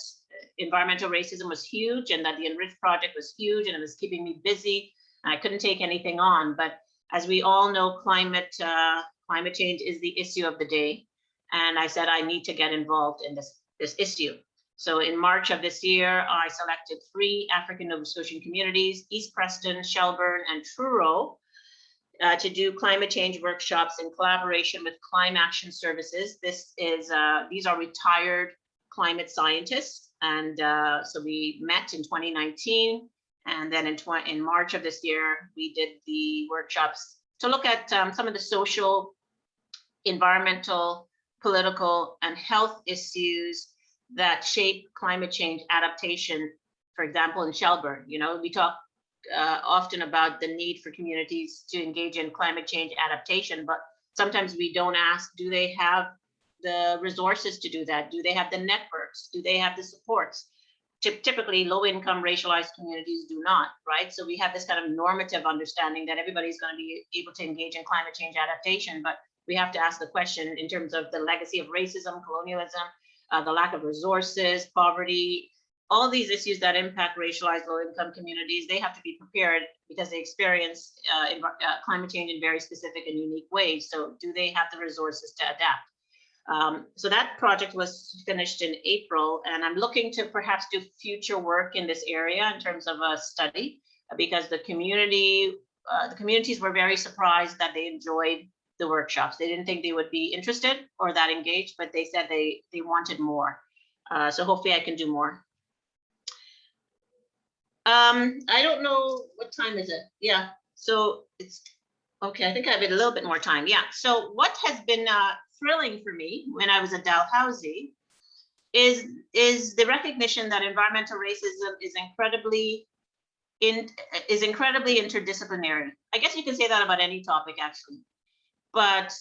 S2: environmental racism was huge and that the Enrich project was huge and it was keeping me busy. I couldn't take anything on. But as we all know, climate uh, climate change is the issue of the day. And I said I need to get involved in this, this issue. So in March of this year, I selected three African Nova Scotian communities, East Preston, Shelburne, and Truro, uh, to do climate change workshops in collaboration with Climate Action Services. This is, uh, these are retired climate scientists. And uh, so we met in 2019. And then in, in March of this year, we did the workshops to look at um, some of the social, environmental, political, and health issues that shape climate change adaptation. For example, in Shelburne, you know, we talk uh, often about the need for communities to engage in climate change adaptation, but sometimes we don't ask, do they have the resources to do that? Do they have the networks? Do they have the supports? Typically, low-income racialized communities do not, right? So we have this kind of normative understanding that everybody's going to be able to engage in climate change adaptation, but we have to ask the question in terms of the legacy of racism, colonialism, uh, the lack of resources, poverty, all these issues that impact racialized low-income communities, they have to be prepared because they experience uh, uh, climate change in very specific and unique ways. So do they have the resources to adapt? Um, so that project was finished in April, and I'm looking to perhaps do future work in this area in terms of a study, because the community, uh, the communities were very surprised that they enjoyed the workshops. They didn't think they would be interested or that engaged, but they said they they wanted more. Uh, so hopefully I can do more. Um, I don't know what time is it? Yeah, so it's okay. I think I have a little bit more time. Yeah. So what has been uh, thrilling for me when I was at Dalhousie is is the recognition that environmental racism is incredibly in is incredibly interdisciplinary. I guess you can say that about any topic actually, but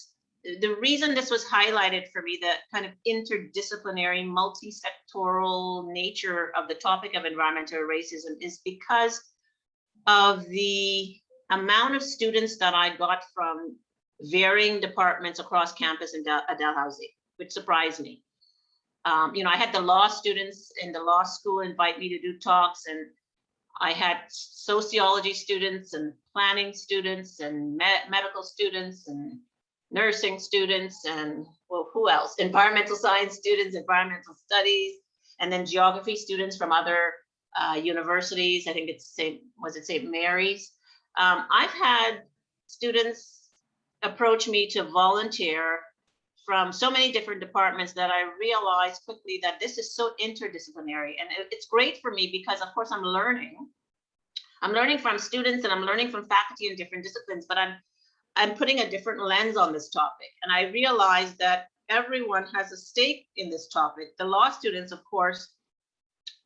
S2: the reason this was highlighted for me, the kind of interdisciplinary, multi-sectoral nature of the topic of environmental racism is because of the amount of students that I got from varying departments across campus in Dalhousie, which surprised me. Um, you know, I had the law students in the law school invite me to do talks and I had sociology students and planning students and me- medical students and nursing students and well, who else? Environmental science students, environmental studies, and then geography students from other uh, universities. I think it's St. was it St. Mary's. Um, I've had students approach me to volunteer from so many different departments that I realized quickly that this is so interdisciplinary. And it's great for me because of course I'm learning. I'm learning from students and I'm learning from faculty in different disciplines, but I'm I'm putting a different lens on this topic. And I realized that everyone has a stake in this topic. The law students, of course,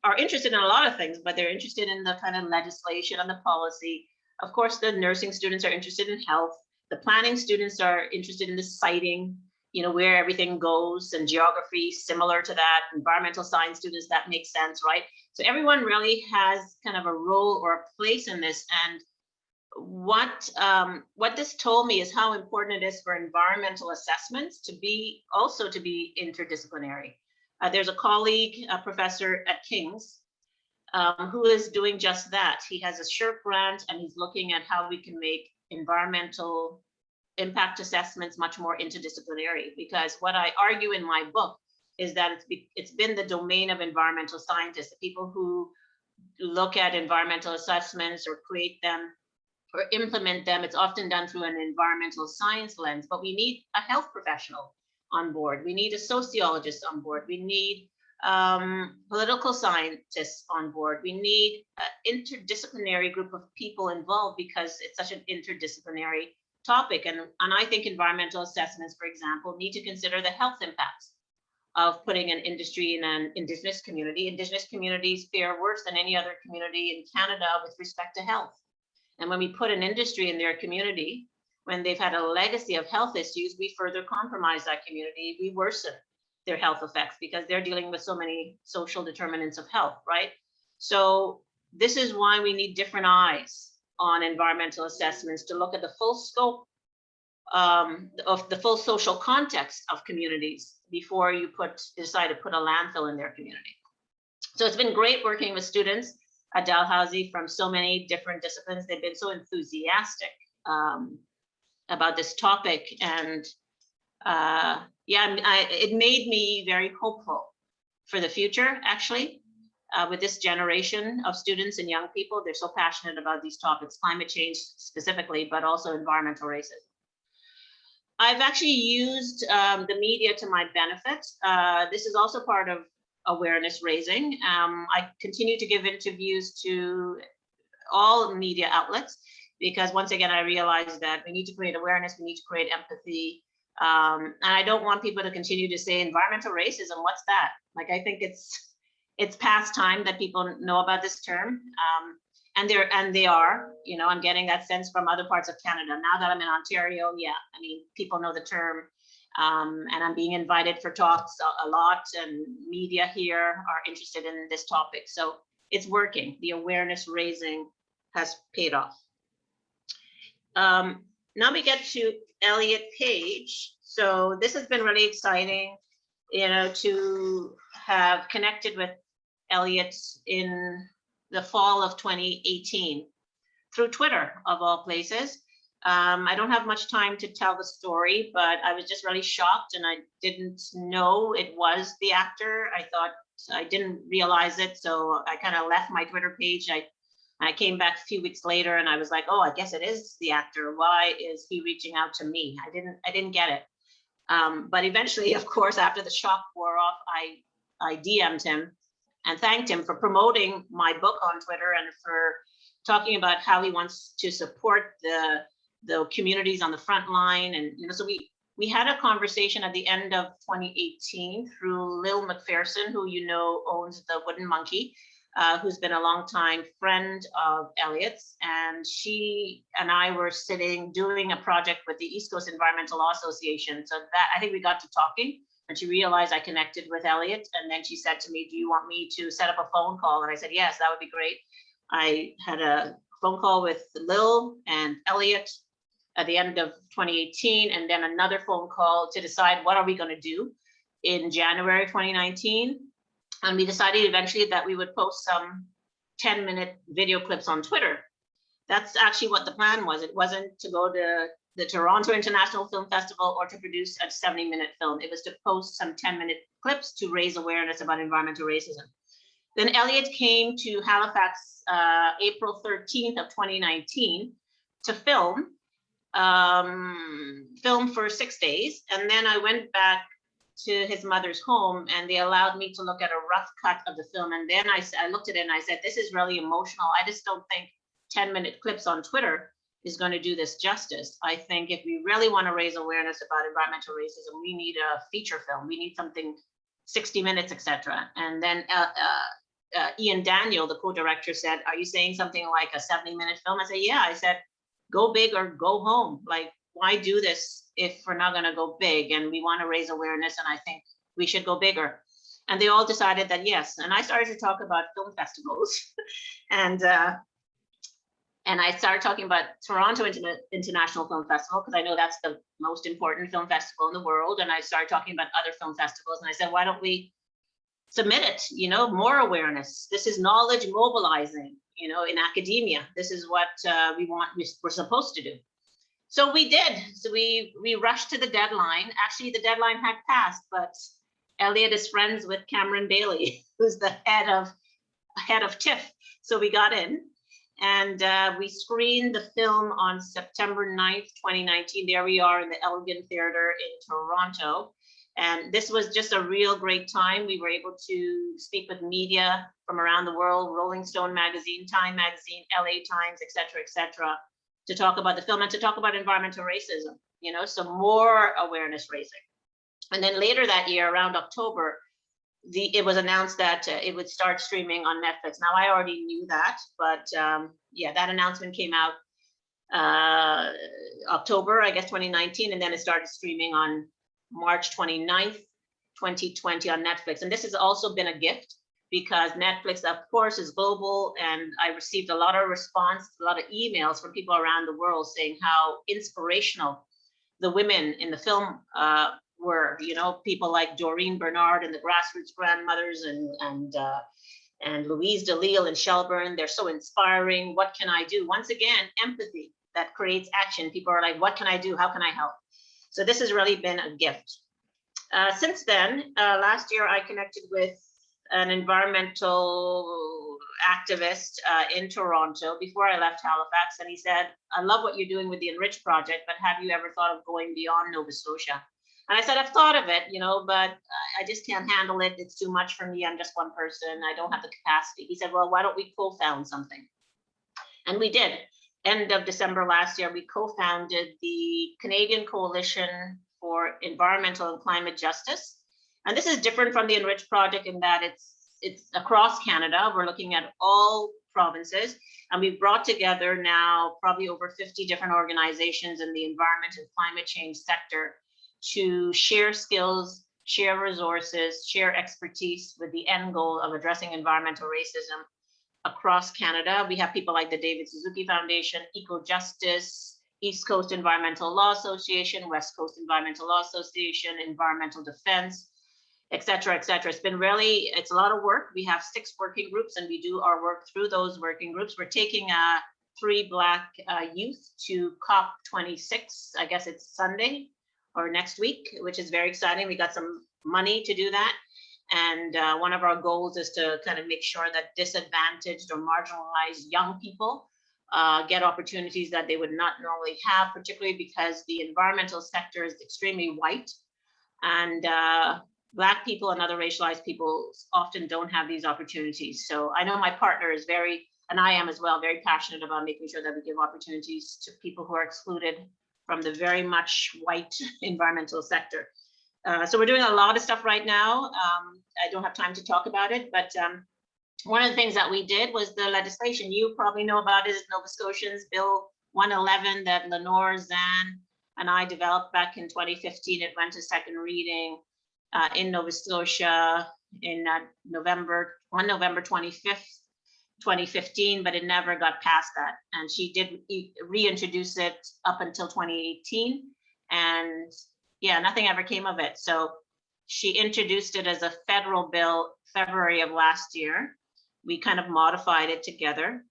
S2: are interested in a lot of things, but they're interested in the kind of legislation and the policy. Of course, the nursing students are interested in health. The planning students are interested in the siting, you know, where everything goes and geography similar to that. Environmental science students, that makes sense, right? So everyone really has kind of a role or a place in this. And what um, what this told me is how important it is for environmental assessments to be also to be interdisciplinary. Uh, there's a colleague, a professor at King's, um, who is doing just that. He has a SSHRC grant and he's looking at how we can make environmental impact assessments much more interdisciplinary. Because what I argue in my book is that it's be, it's been the domain of environmental scientists, the people who look at environmental assessments or create them or implement them. It's often done through an environmental science lens, but we need a health professional on board. We need a sociologist on board. We need um, political scientists on board. We need an interdisciplinary group of people involved because it's such an interdisciplinary topic. And, and I think environmental assessments, for example, need to consider the health impacts of putting an industry in an indigenous community. Indigenous communities fare worse than any other community in Canada with respect to health. And when we put an industry in their community, when they've had a legacy of health issues, we further compromise that community. We worsen their health effects because they're dealing with so many social determinants of health, right? So this is why we need different eyes on environmental assessments to look at the full scope um, of the full social context of communities before you put decide to put a landfill in their community. So it's been great working with students Dalhousie from so many different disciplines. They've been so enthusiastic um, about this topic. And uh, yeah, I, it made me very hopeful for the future, actually, uh, with this generation of students and young people. They're so passionate about these topics, climate change specifically, but also environmental racism. I've actually used um, the media to my benefit. Uh, this is also part of awareness raising. Um, I continue to give interviews to all media outlets because once again, I realize that we need to create awareness, we need to create empathy. Um, and I don't want people to continue to say environmental racism, what's that? Like, I think it's it's past time that people know about this term. Um, and they're and they are, you know, I'm getting that sense from other parts of Canada. Now that I'm in Ontario, yeah, I mean, people know the term. Um, and I'm being invited for talks a, a, lot and media here are interested in this topic. So it's working. The awareness raising has paid off. Um, now we get to Elliot Page. So this has been really exciting, you know, to have connected with Elliot in the fall of 2018 through Twitter of all places. Um, I don't have much time to tell the story, but I was just really shocked and I didn't know it was the actor. I thought I didn't realize it. So I kind of left my Twitter page. I, I came back a few weeks later and I was like, oh, I guess it is the actor. Why is he reaching out to me? I didn't, I didn't get it. Um, but eventually, of course, after the shock wore off, I, I DM'd him and thanked him for promoting my book on Twitter and for talking about how he wants to support the the communities on the front line. And, you know, so we, we had a conversation at the end of 2018 through Lil MacPherson, who you know owns the Wooden Monkey, uh, who's been a long time friend of Elliot's. And she and I were sitting doing a project with the East Coast Environmental Law Association. So that I think we got to talking and she realized I connected with Elliot. And then she said to me, do you want me to set up a phone call? And I said, yes, that would be great. I had a phone call with Lil and Elliot at the end of 2018 and then another phone call to decide what are we going to do in January 2019. And we decided eventually that we would post some 10 minute video clips on Twitter. That's actually what the plan was. It wasn't to go to the Toronto International Film Festival or to produce a 70 minute film. It was to post some 10 minute clips to raise awareness about environmental racism. Then Elliot came to Halifax uh, April 13th of 2019 to film, um, film for six days. And then I went back to his mother's home and they allowed me to look at a rough cut of the film. And then I, I looked at it and I said, this is really emotional. I just don't think 10 minute clips on Twitter is going to do this justice. I think if we really want to raise awareness about environmental racism, we need a feature film. We need something 60 minutes, etc. And then uh, uh, uh, Ian Daniel, the co-director said, are you saying something like a 70 minute film? I said, yeah, I said, go big or go home. Like, why do this if we're not going to go big and we want to raise awareness? And I think we should go bigger. And they all decided that yes. And I started to talk about film festivals and uh, and I started talking about Toronto Interna International Film Festival because I know that's the most important film festival in the world. And I started talking about other film festivals and I said, why don't we submit it, you know, more awareness. This is knowledge mobilizing, you know, in academia. This is what uh, we want, we're supposed to do. So we did. So we we rushed to the deadline. Actually, the deadline had passed, but Elliot is friends with Cameron Bailey, who's the head of head of TIFF. So we got in and uh, we screened the film on September 9th, 2019. There we are in the Elgin Theatre in Toronto. And this was just a real great time. We were able to speak with media from around the world, Rolling Stone magazine, Time magazine, LA Times, et cetera, et cetera, to talk about the film and to talk about environmental racism, you know, so more awareness raising. And then later that year, around October, the it was announced that uh, it would start streaming on Netflix. Now I already knew that, but um, yeah, that announcement came out uh, October, I guess, 2019, and then it started streaming on March 29th, 2020 on Netflix. And this has also been a gift because Netflix, of course, is global. And I received a lot of response, a lot of emails from people around the world saying how inspirational the women in the film uh, were, you know, people like Dorene Bernard and the grassroots grandmothers and, and, uh, and Louise Delisle and Shelburne, they're so inspiring. What can I do? Once again, empathy that creates action. People are like, what can I do? How can I help? So this has really been a gift. Uh, since then, uh, last year I connected with an environmental activist uh, in Toronto before I left Halifax, and he said, I love what you're doing with the Enrich project, but have you ever thought of going beyond Nova Scotia? And I said, I've thought of it, you know, but I just can't handle it. It's too much for me. I'm just one person. I don't have the capacity. He said, well, why don't we co-found something? And we did. End of December last year, we co-founded the Canadian Coalition for Environmental and Climate Justice. And this is different from the Enrich project in that it's it's across Canada. We're looking at all provinces and we've brought together now probably over 50 different organizations in the environment and climate change sector to share skills, share resources, share expertise with the end goal of addressing environmental racism across Canada. We have people like the David Suzuki Foundation, Eco Justice, East Coast Environmental Law Association, West Coast Environmental Law Association, Environmental Defense, et cetera, et cetera. It's been really, it's a lot of work. We have six working groups and we do our work through those working groups. We're taking uh, three Black uh, youth to COP26, I guess it's Sunday, or next week, which is very exciting. We got some money to do that. And uh, one of our goals is to kind of make sure that disadvantaged or marginalized young people uh, get opportunities that they would not normally have, particularly because the environmental sector is extremely white. And uh, Black people and other racialized people often don't have these opportunities. So I know my partner is very, and I am as well, very passionate about making sure that we give opportunities to people who are excluded from the very much white environmental sector. Uh, so we're doing a lot of stuff right now. Um, I don't have time to talk about it, but um, one of the things that we did was the legislation. You probably know about is Nova Scotians Bill 111 that Lenore Zann and I developed back in 2015. It went to second reading uh, in Nova Scotia in uh, November, on November 25th, 2015, but it never got past that. And she did reintroduce it up until 2018. And yeah, nothing ever came of it. So She introduced it as a federal bill February of last year. We kind of modified it together.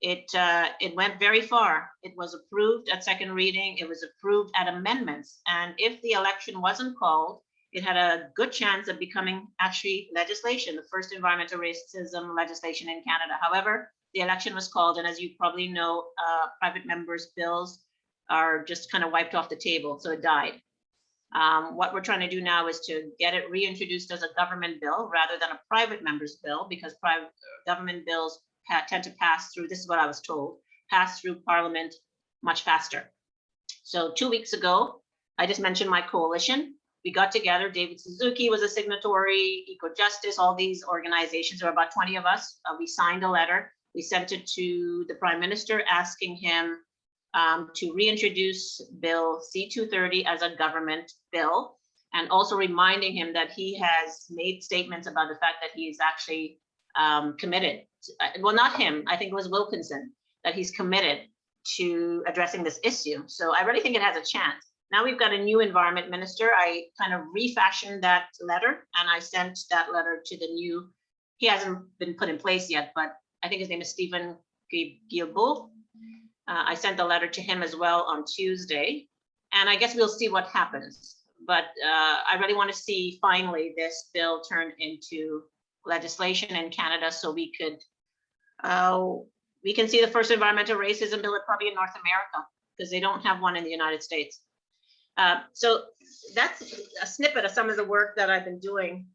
S2: It, uh, it went very far. It was approved at second reading. It was approved at amendments. And if the election wasn't called, it had a good chance of becoming actually legislation, the first environmental racism legislation in Canada. However, the election was called, and as you probably know, uh, private members' bills are just kind of wiped off the table, so it died. Um, what we're trying to do now is to get it reintroduced as a government bill rather than a private member's bill, because private government bills tend to pass through, this is what I was told, pass through parliament much faster. So two weeks ago, I just mentioned my coalition. We got together, David Suzuki was a signatory, Eco Justice, all these organizations, there were about 20 of us. Uh, we signed a letter. We sent it to the prime minister asking him um, to reintroduce Bill C-230 as a government bill and also reminding him that he has made statements about the fact that he is actually um, committed. Uh, well, not him, I think it was Wilkinson, that he's committed to addressing this issue. So I really think it has a chance. Now we've got a new environment minister. I kind of refashioned that letter and I sent that letter to the new, he hasn't been put in place yet, but I think his name is Stephen Guilbeault. Uh, I sent the letter to him as well on Tuesday, and I guess we'll see what happens. But uh, I really want to see finally this bill turn into legislation in Canada so we could, uh, we can see the first environmental racism bill probably in North America because they don't have one in the United States. Uh, so that's a snippet of some of the work that I've been doing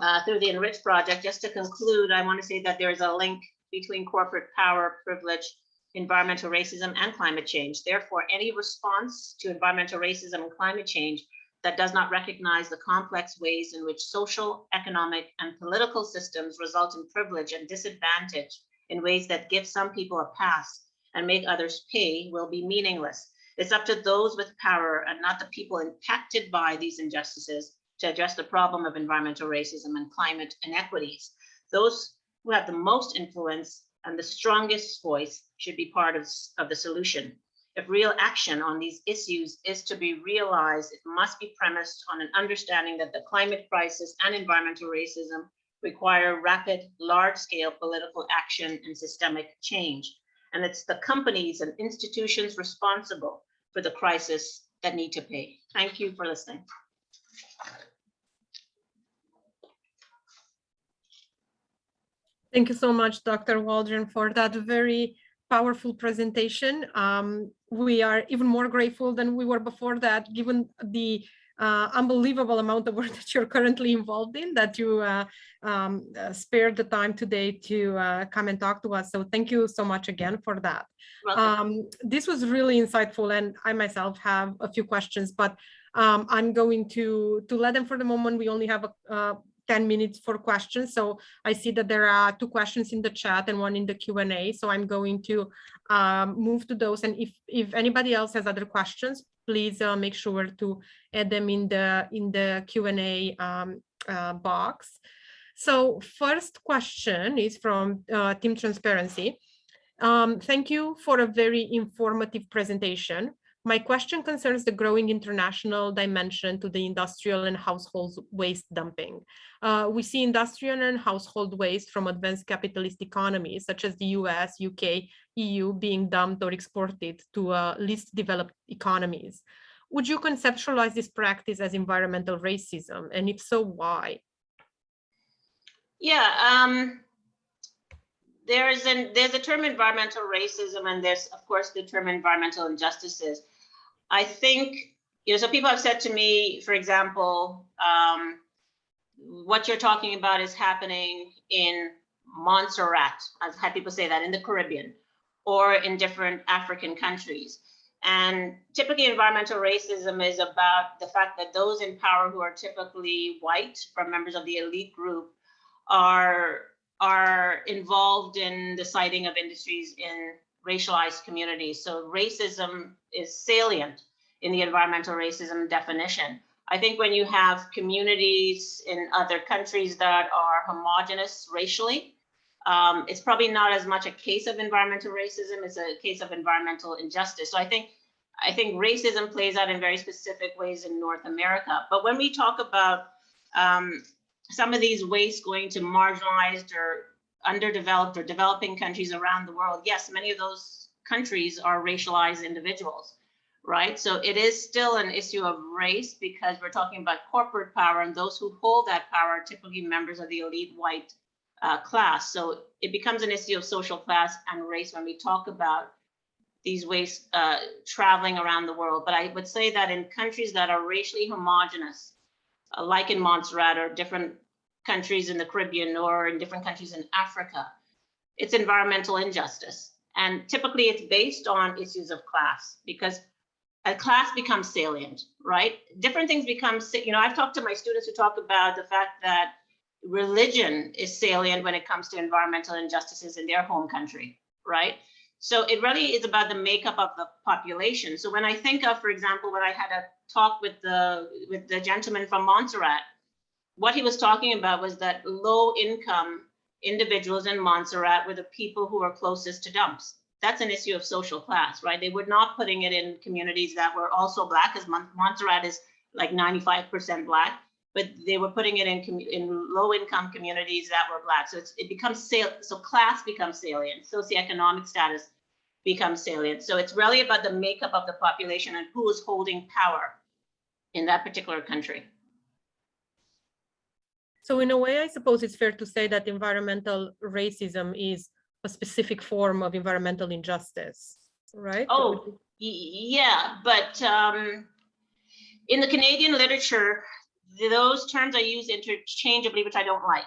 S2: uh, through the Enrich project. Just to conclude, I want to say that there's a link between corporate power, privilege, environmental racism and climate change. Therefore, any response to environmental racism and climate change that does not recognize the complex ways in which social, economic, and political systems result in privilege and disadvantage in ways that give some people a pass and make others pay will be meaningless. It's up to those with power and not the people impacted by these injustices to address the problem of environmental racism and climate inequities. Those who have the most influence and the strongest voice should be part of, of the solution. If real action on these issues is to be realized, it must be premised on an understanding that the climate crisis and environmental racism require rapid, large-scale political action and systemic change. And it's the companies and institutions responsible for the crisis that need to pay. Thank you for listening.
S1: Thank you so much, Dr. Waldron, for that very powerful presentation. Um, we are even more grateful than we were before that, given the uh, unbelievable amount of work that you're currently involved in, that you uh, um, uh, spared the time today to uh, come and talk to us. So thank you so much again for that. Um, this was really insightful, and I myself have a few questions, but um, I'm going to, to let them for the moment. We only have a, uh, 10 minutes for questions. So I see that there are two questions in the chat and one in the Q&A. So I'm going to um, move to those. And if, if anybody else has other questions, please uh, make sure to add them in the, in the Q&A um, uh, box. So first question is from uh, Team Transparency. Um, thank you for a very informative presentation. My question concerns the growing international dimension to the industrial and household waste dumping. Uh, we see industrial and household waste from advanced capitalist economies, such as the US, UK, EU, being dumped or exported to uh, least developed economies. Would you conceptualize this practice as environmental racism? And if so, why?
S2: Yeah, um, there's an there's a term environmental racism, and there's of course the term environmental injustices. I think, you know, so people have said to me, for example, um, what you're talking about is happening in Montserrat. I've had people say that in the Caribbean or in different African countries. And typically environmental racism is about the fact that those in power who are typically white from members of the elite group are, are involved in the siting of industries in racialized communities. So racism is salient in the environmental racism definition. I think when you have communities in other countries that are homogenous racially, um, it's probably not as much a case of environmental racism, it's a case of environmental injustice. So I think I think racism plays out in very specific ways in North America. But when we talk about um, some of these wastes going to marginalized or underdeveloped or developing countries around the world, yes, many of those countries are racialized individuals, right? So it is still an issue of race because we're talking about corporate power and those who hold that power are typically members of the elite white uh, class. So it becomes an issue of social class and race when we talk about these ways uh, traveling around the world. But I would say that in countries that are racially homogenous, uh, like in Montserrat or different countries in the Caribbean or in different countries in Africa, it's environmental injustice. And typically it's based on issues of class because a class becomes salient, right? Different things become, you know, I've talked to my students who talk about the fact that religion is salient when it comes to environmental injustices in their home country, right? So it really is about the makeup of the population. So when I think of, for example, when I had a talk with the with the gentleman from Montserrat, what he was talking about was that low income individuals in Montserrat were the people who were closest to dumps. That's an issue of social class, right? They were not putting it in communities that were also black, as Montserrat is like 95% black, but they were putting it in in low income communities that were black. So it becomes so class becomes salient, socioeconomic status becomes salient. So it's really about the makeup of the population and who is holding power in that particular country.
S1: So in a way, I suppose it's fair to say that environmental racism is a specific form of environmental injustice, right?
S2: Oh, yeah, but um, in the Canadian literature, those terms are used interchangeably, which I don't like.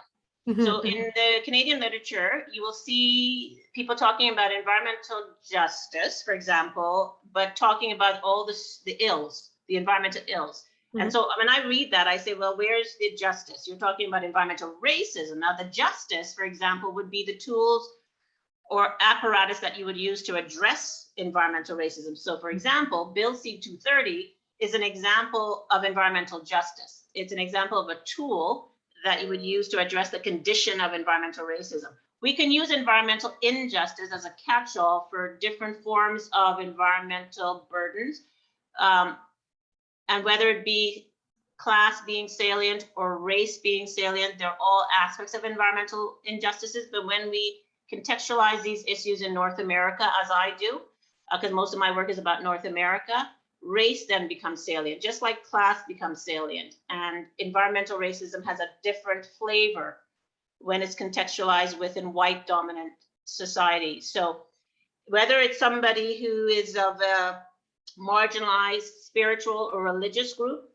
S2: Mm-hmm, so in mm-hmm. the Canadian literature, you will see people talking about environmental justice, for example, but talking about all the, the ills, the environmental ills. Mm-hmm. And so when I read that, I say, well, where's the justice? You're talking about environmental racism. Now, the justice, for example, would be the tools or apparatus that you would use to address environmental racism. So, for example, Bill C 230 is an example of environmental justice. It's an example of a tool that you would use to address the condition of environmental racism. We can use environmental injustice as a catch-all for different forms of environmental burdens. Um, and whether it be class being salient or race being salient, they're all aspects of environmental injustices. But when we contextualize these issues in North America, as I do, because uh, most of my work is about North America, race then becomes salient, just like class becomes salient. And environmental racism has a different flavor when it's contextualized within white dominant society. So whether it's somebody who is of a marginalized spiritual or religious group,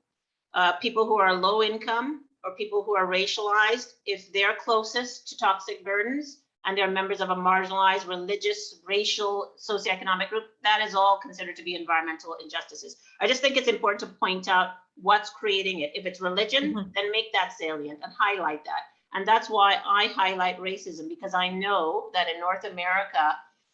S2: uh, people who are low income or people who are racialized, if they're closest to toxic burdens, and they're members of a marginalized religious, racial, socioeconomic group, that is all considered to be environmental injustices. I just think it's important to point out what's creating it. If it's religion, mm -hmm. then make that salient and highlight that. And that's why I highlight racism because I know that in North America,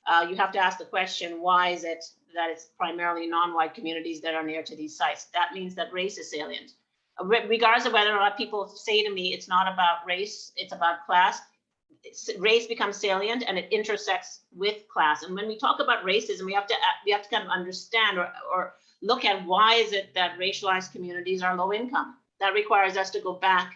S2: uh, you have to ask the question, why is it that it's primarily non-white communities that are near to these sites? That means that race is salient. Regardless of whether or not people say to me, it's not about race, it's about class, race becomes salient and it intersects with class. And when we talk about racism, we have to we have to kind of understand or, or look at why is it that racialized communities are low income. That requires us to go back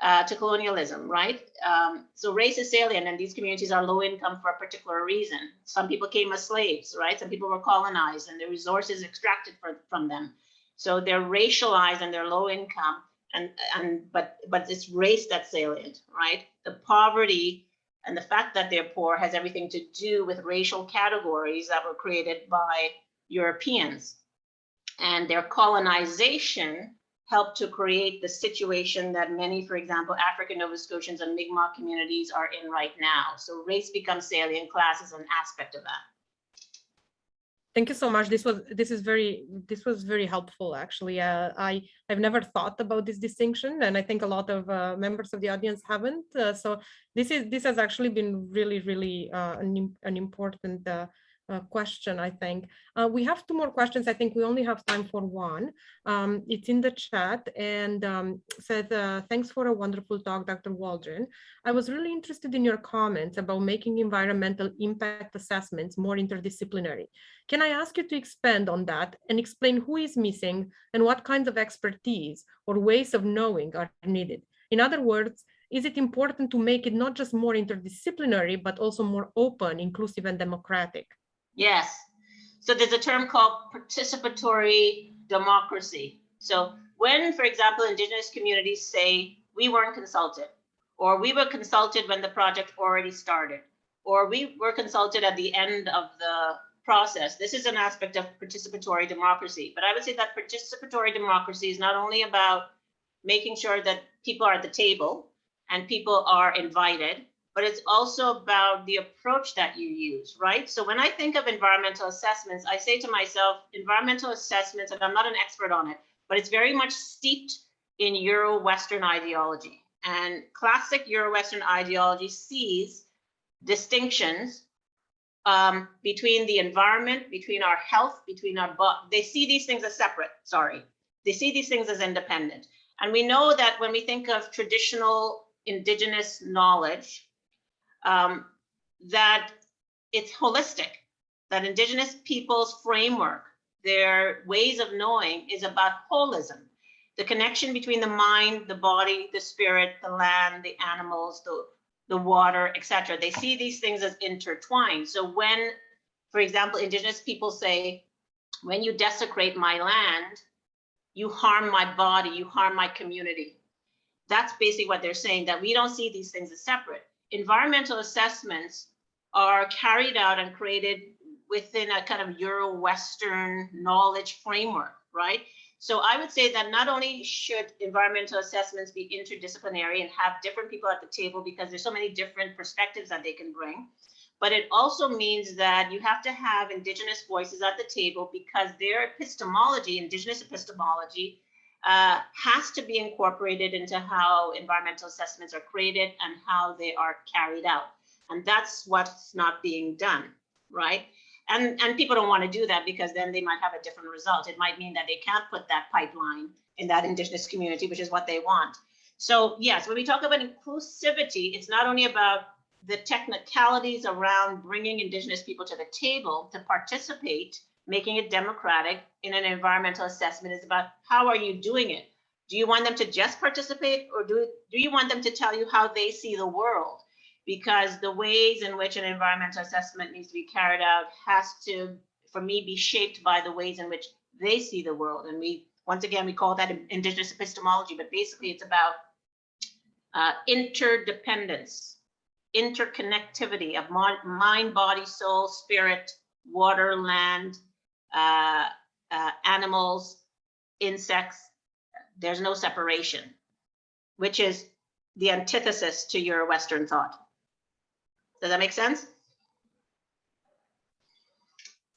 S2: uh, to colonialism, right? Um, so race is salient and these communities are low income for a particular reason. Some people came as slaves, right? Some people were colonized and the resources extracted for, from them. So they're racialized and they're low income and and but but it's race that's salient, right? The poverty and the fact that they're poor has everything to do with racial categories that were created by Europeans. And their colonization helped to create the situation that many, for example, African Nova Scotians and Mi'kmaq communities are in right now. So race becomes salient, class is an aspect of that.
S1: Thank you so much. This was this is very this was very helpful actually. Uh, I I've never thought about this distinction, and I think a lot of uh, members of the audience haven't. Uh, so this is this has actually been really really uh, an an important uh, question, I think. Uh, we have two more questions. I think we only have time for one. Um, it's in the chat and um, says, uh, thanks for a wonderful talk, Dr. Waldron. I was really interested in your comments about making environmental impact assessments more interdisciplinary. Can I ask you to expand on that and explain who is missing and what kinds of expertise or ways of knowing are needed? In other words, is it important to make it not just more interdisciplinary, but also more open, inclusive, and democratic?
S2: Yes. So there's a term called participatory democracy. So when, for example, indigenous communities say, we weren't consulted, or we were consulted when the project already started, or we were consulted at the end of the process. This is an aspect of participatory democracy. But I would say that participatory democracy is not only about making sure that people are at the table and people are invited, but it's also about the approach that you use, right? So when I think of environmental assessments, I say to myself, environmental assessments, and I'm not an expert on it, but it's very much steeped in Euro-Western ideology. And classic Euro-Western ideology sees distinctions um, between the environment, between our health, between our, they see these things as separate, sorry. They see these things as independent. And we know that when we think of traditional indigenous knowledge, um, that it's holistic, that indigenous people's framework, their ways of knowing is about holism, the connection between the mind, the body, the spirit, the land, the animals, the, the water, etc. They see these things as intertwined. So when, for example, indigenous people say, when you desecrate my land, you harm my body, you harm my community. That's basically what they're saying, that we don't see these things as separate. Environmental assessments are carried out and created within a kind of Euro-Western knowledge framework, right? So I would say that not only should environmental assessments be interdisciplinary and have different people at the table because there's so many different perspectives that they can bring, but it also means that you have to have indigenous voices at the table because their epistemology, indigenous epistemology, uh, has to be incorporated into how environmental assessments are created and how they are carried out. And that's what's not being done, right? And, and people don't want to do that because then they might have a different result. It might mean that they can't put that pipeline in that indigenous community, which is what they want. So yes, when we talk about inclusivity, it's not only about the technicalities around bringing indigenous people to the table to participate making it democratic in an environmental assessment is about how are you doing it? Do you want them to just participate or do, do you want them to tell you how they see the world? Because the ways in which an environmental assessment needs to be carried out has to, for me, be shaped by the ways in which they see the world. And we, once again, we call that indigenous epistemology, but basically it's about uh, interdependence, interconnectivity of mind, body, soul, spirit, water, land, uh, uh, animals, insects, there's no separation, which is the antithesis to Euro-Western thought. Does that make sense?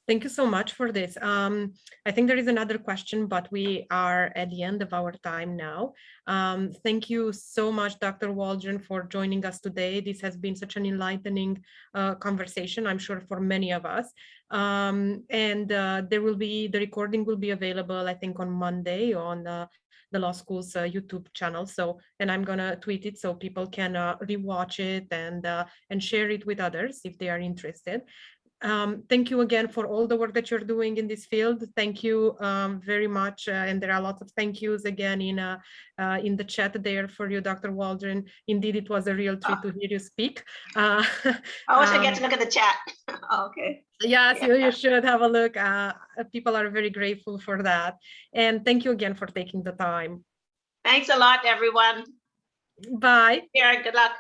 S1: Thank you so much for this. Um, I think there is another question, but we are at the end of our time now. Um, thank you so much, Dr. Waldron, for joining us today. This has been such an enlightening uh, conversation, I'm sure, for many of us. Um, and uh, there will be, the recording will be available, I think, on Monday on uh, the law school's uh, YouTube channel. So, and I'm gonna tweet it so people can uh, rewatch it and uh, and share it with others if they are interested. Um, thank you again for all the work that you're doing in this field. Thank you um, very much. Uh, and there are lots of thank yous again in uh, uh, in the chat there for you, Dr. Waldron. Indeed, it was a real treat to hear you speak.
S2: Uh, I wish um, I get to look at the chat. okay.
S1: Yes, yeah. you, you should have a look. Uh, people are very grateful for that. And thank you again for taking the time.
S2: Thanks a lot, everyone.
S1: Bye.
S2: Yeah, good luck.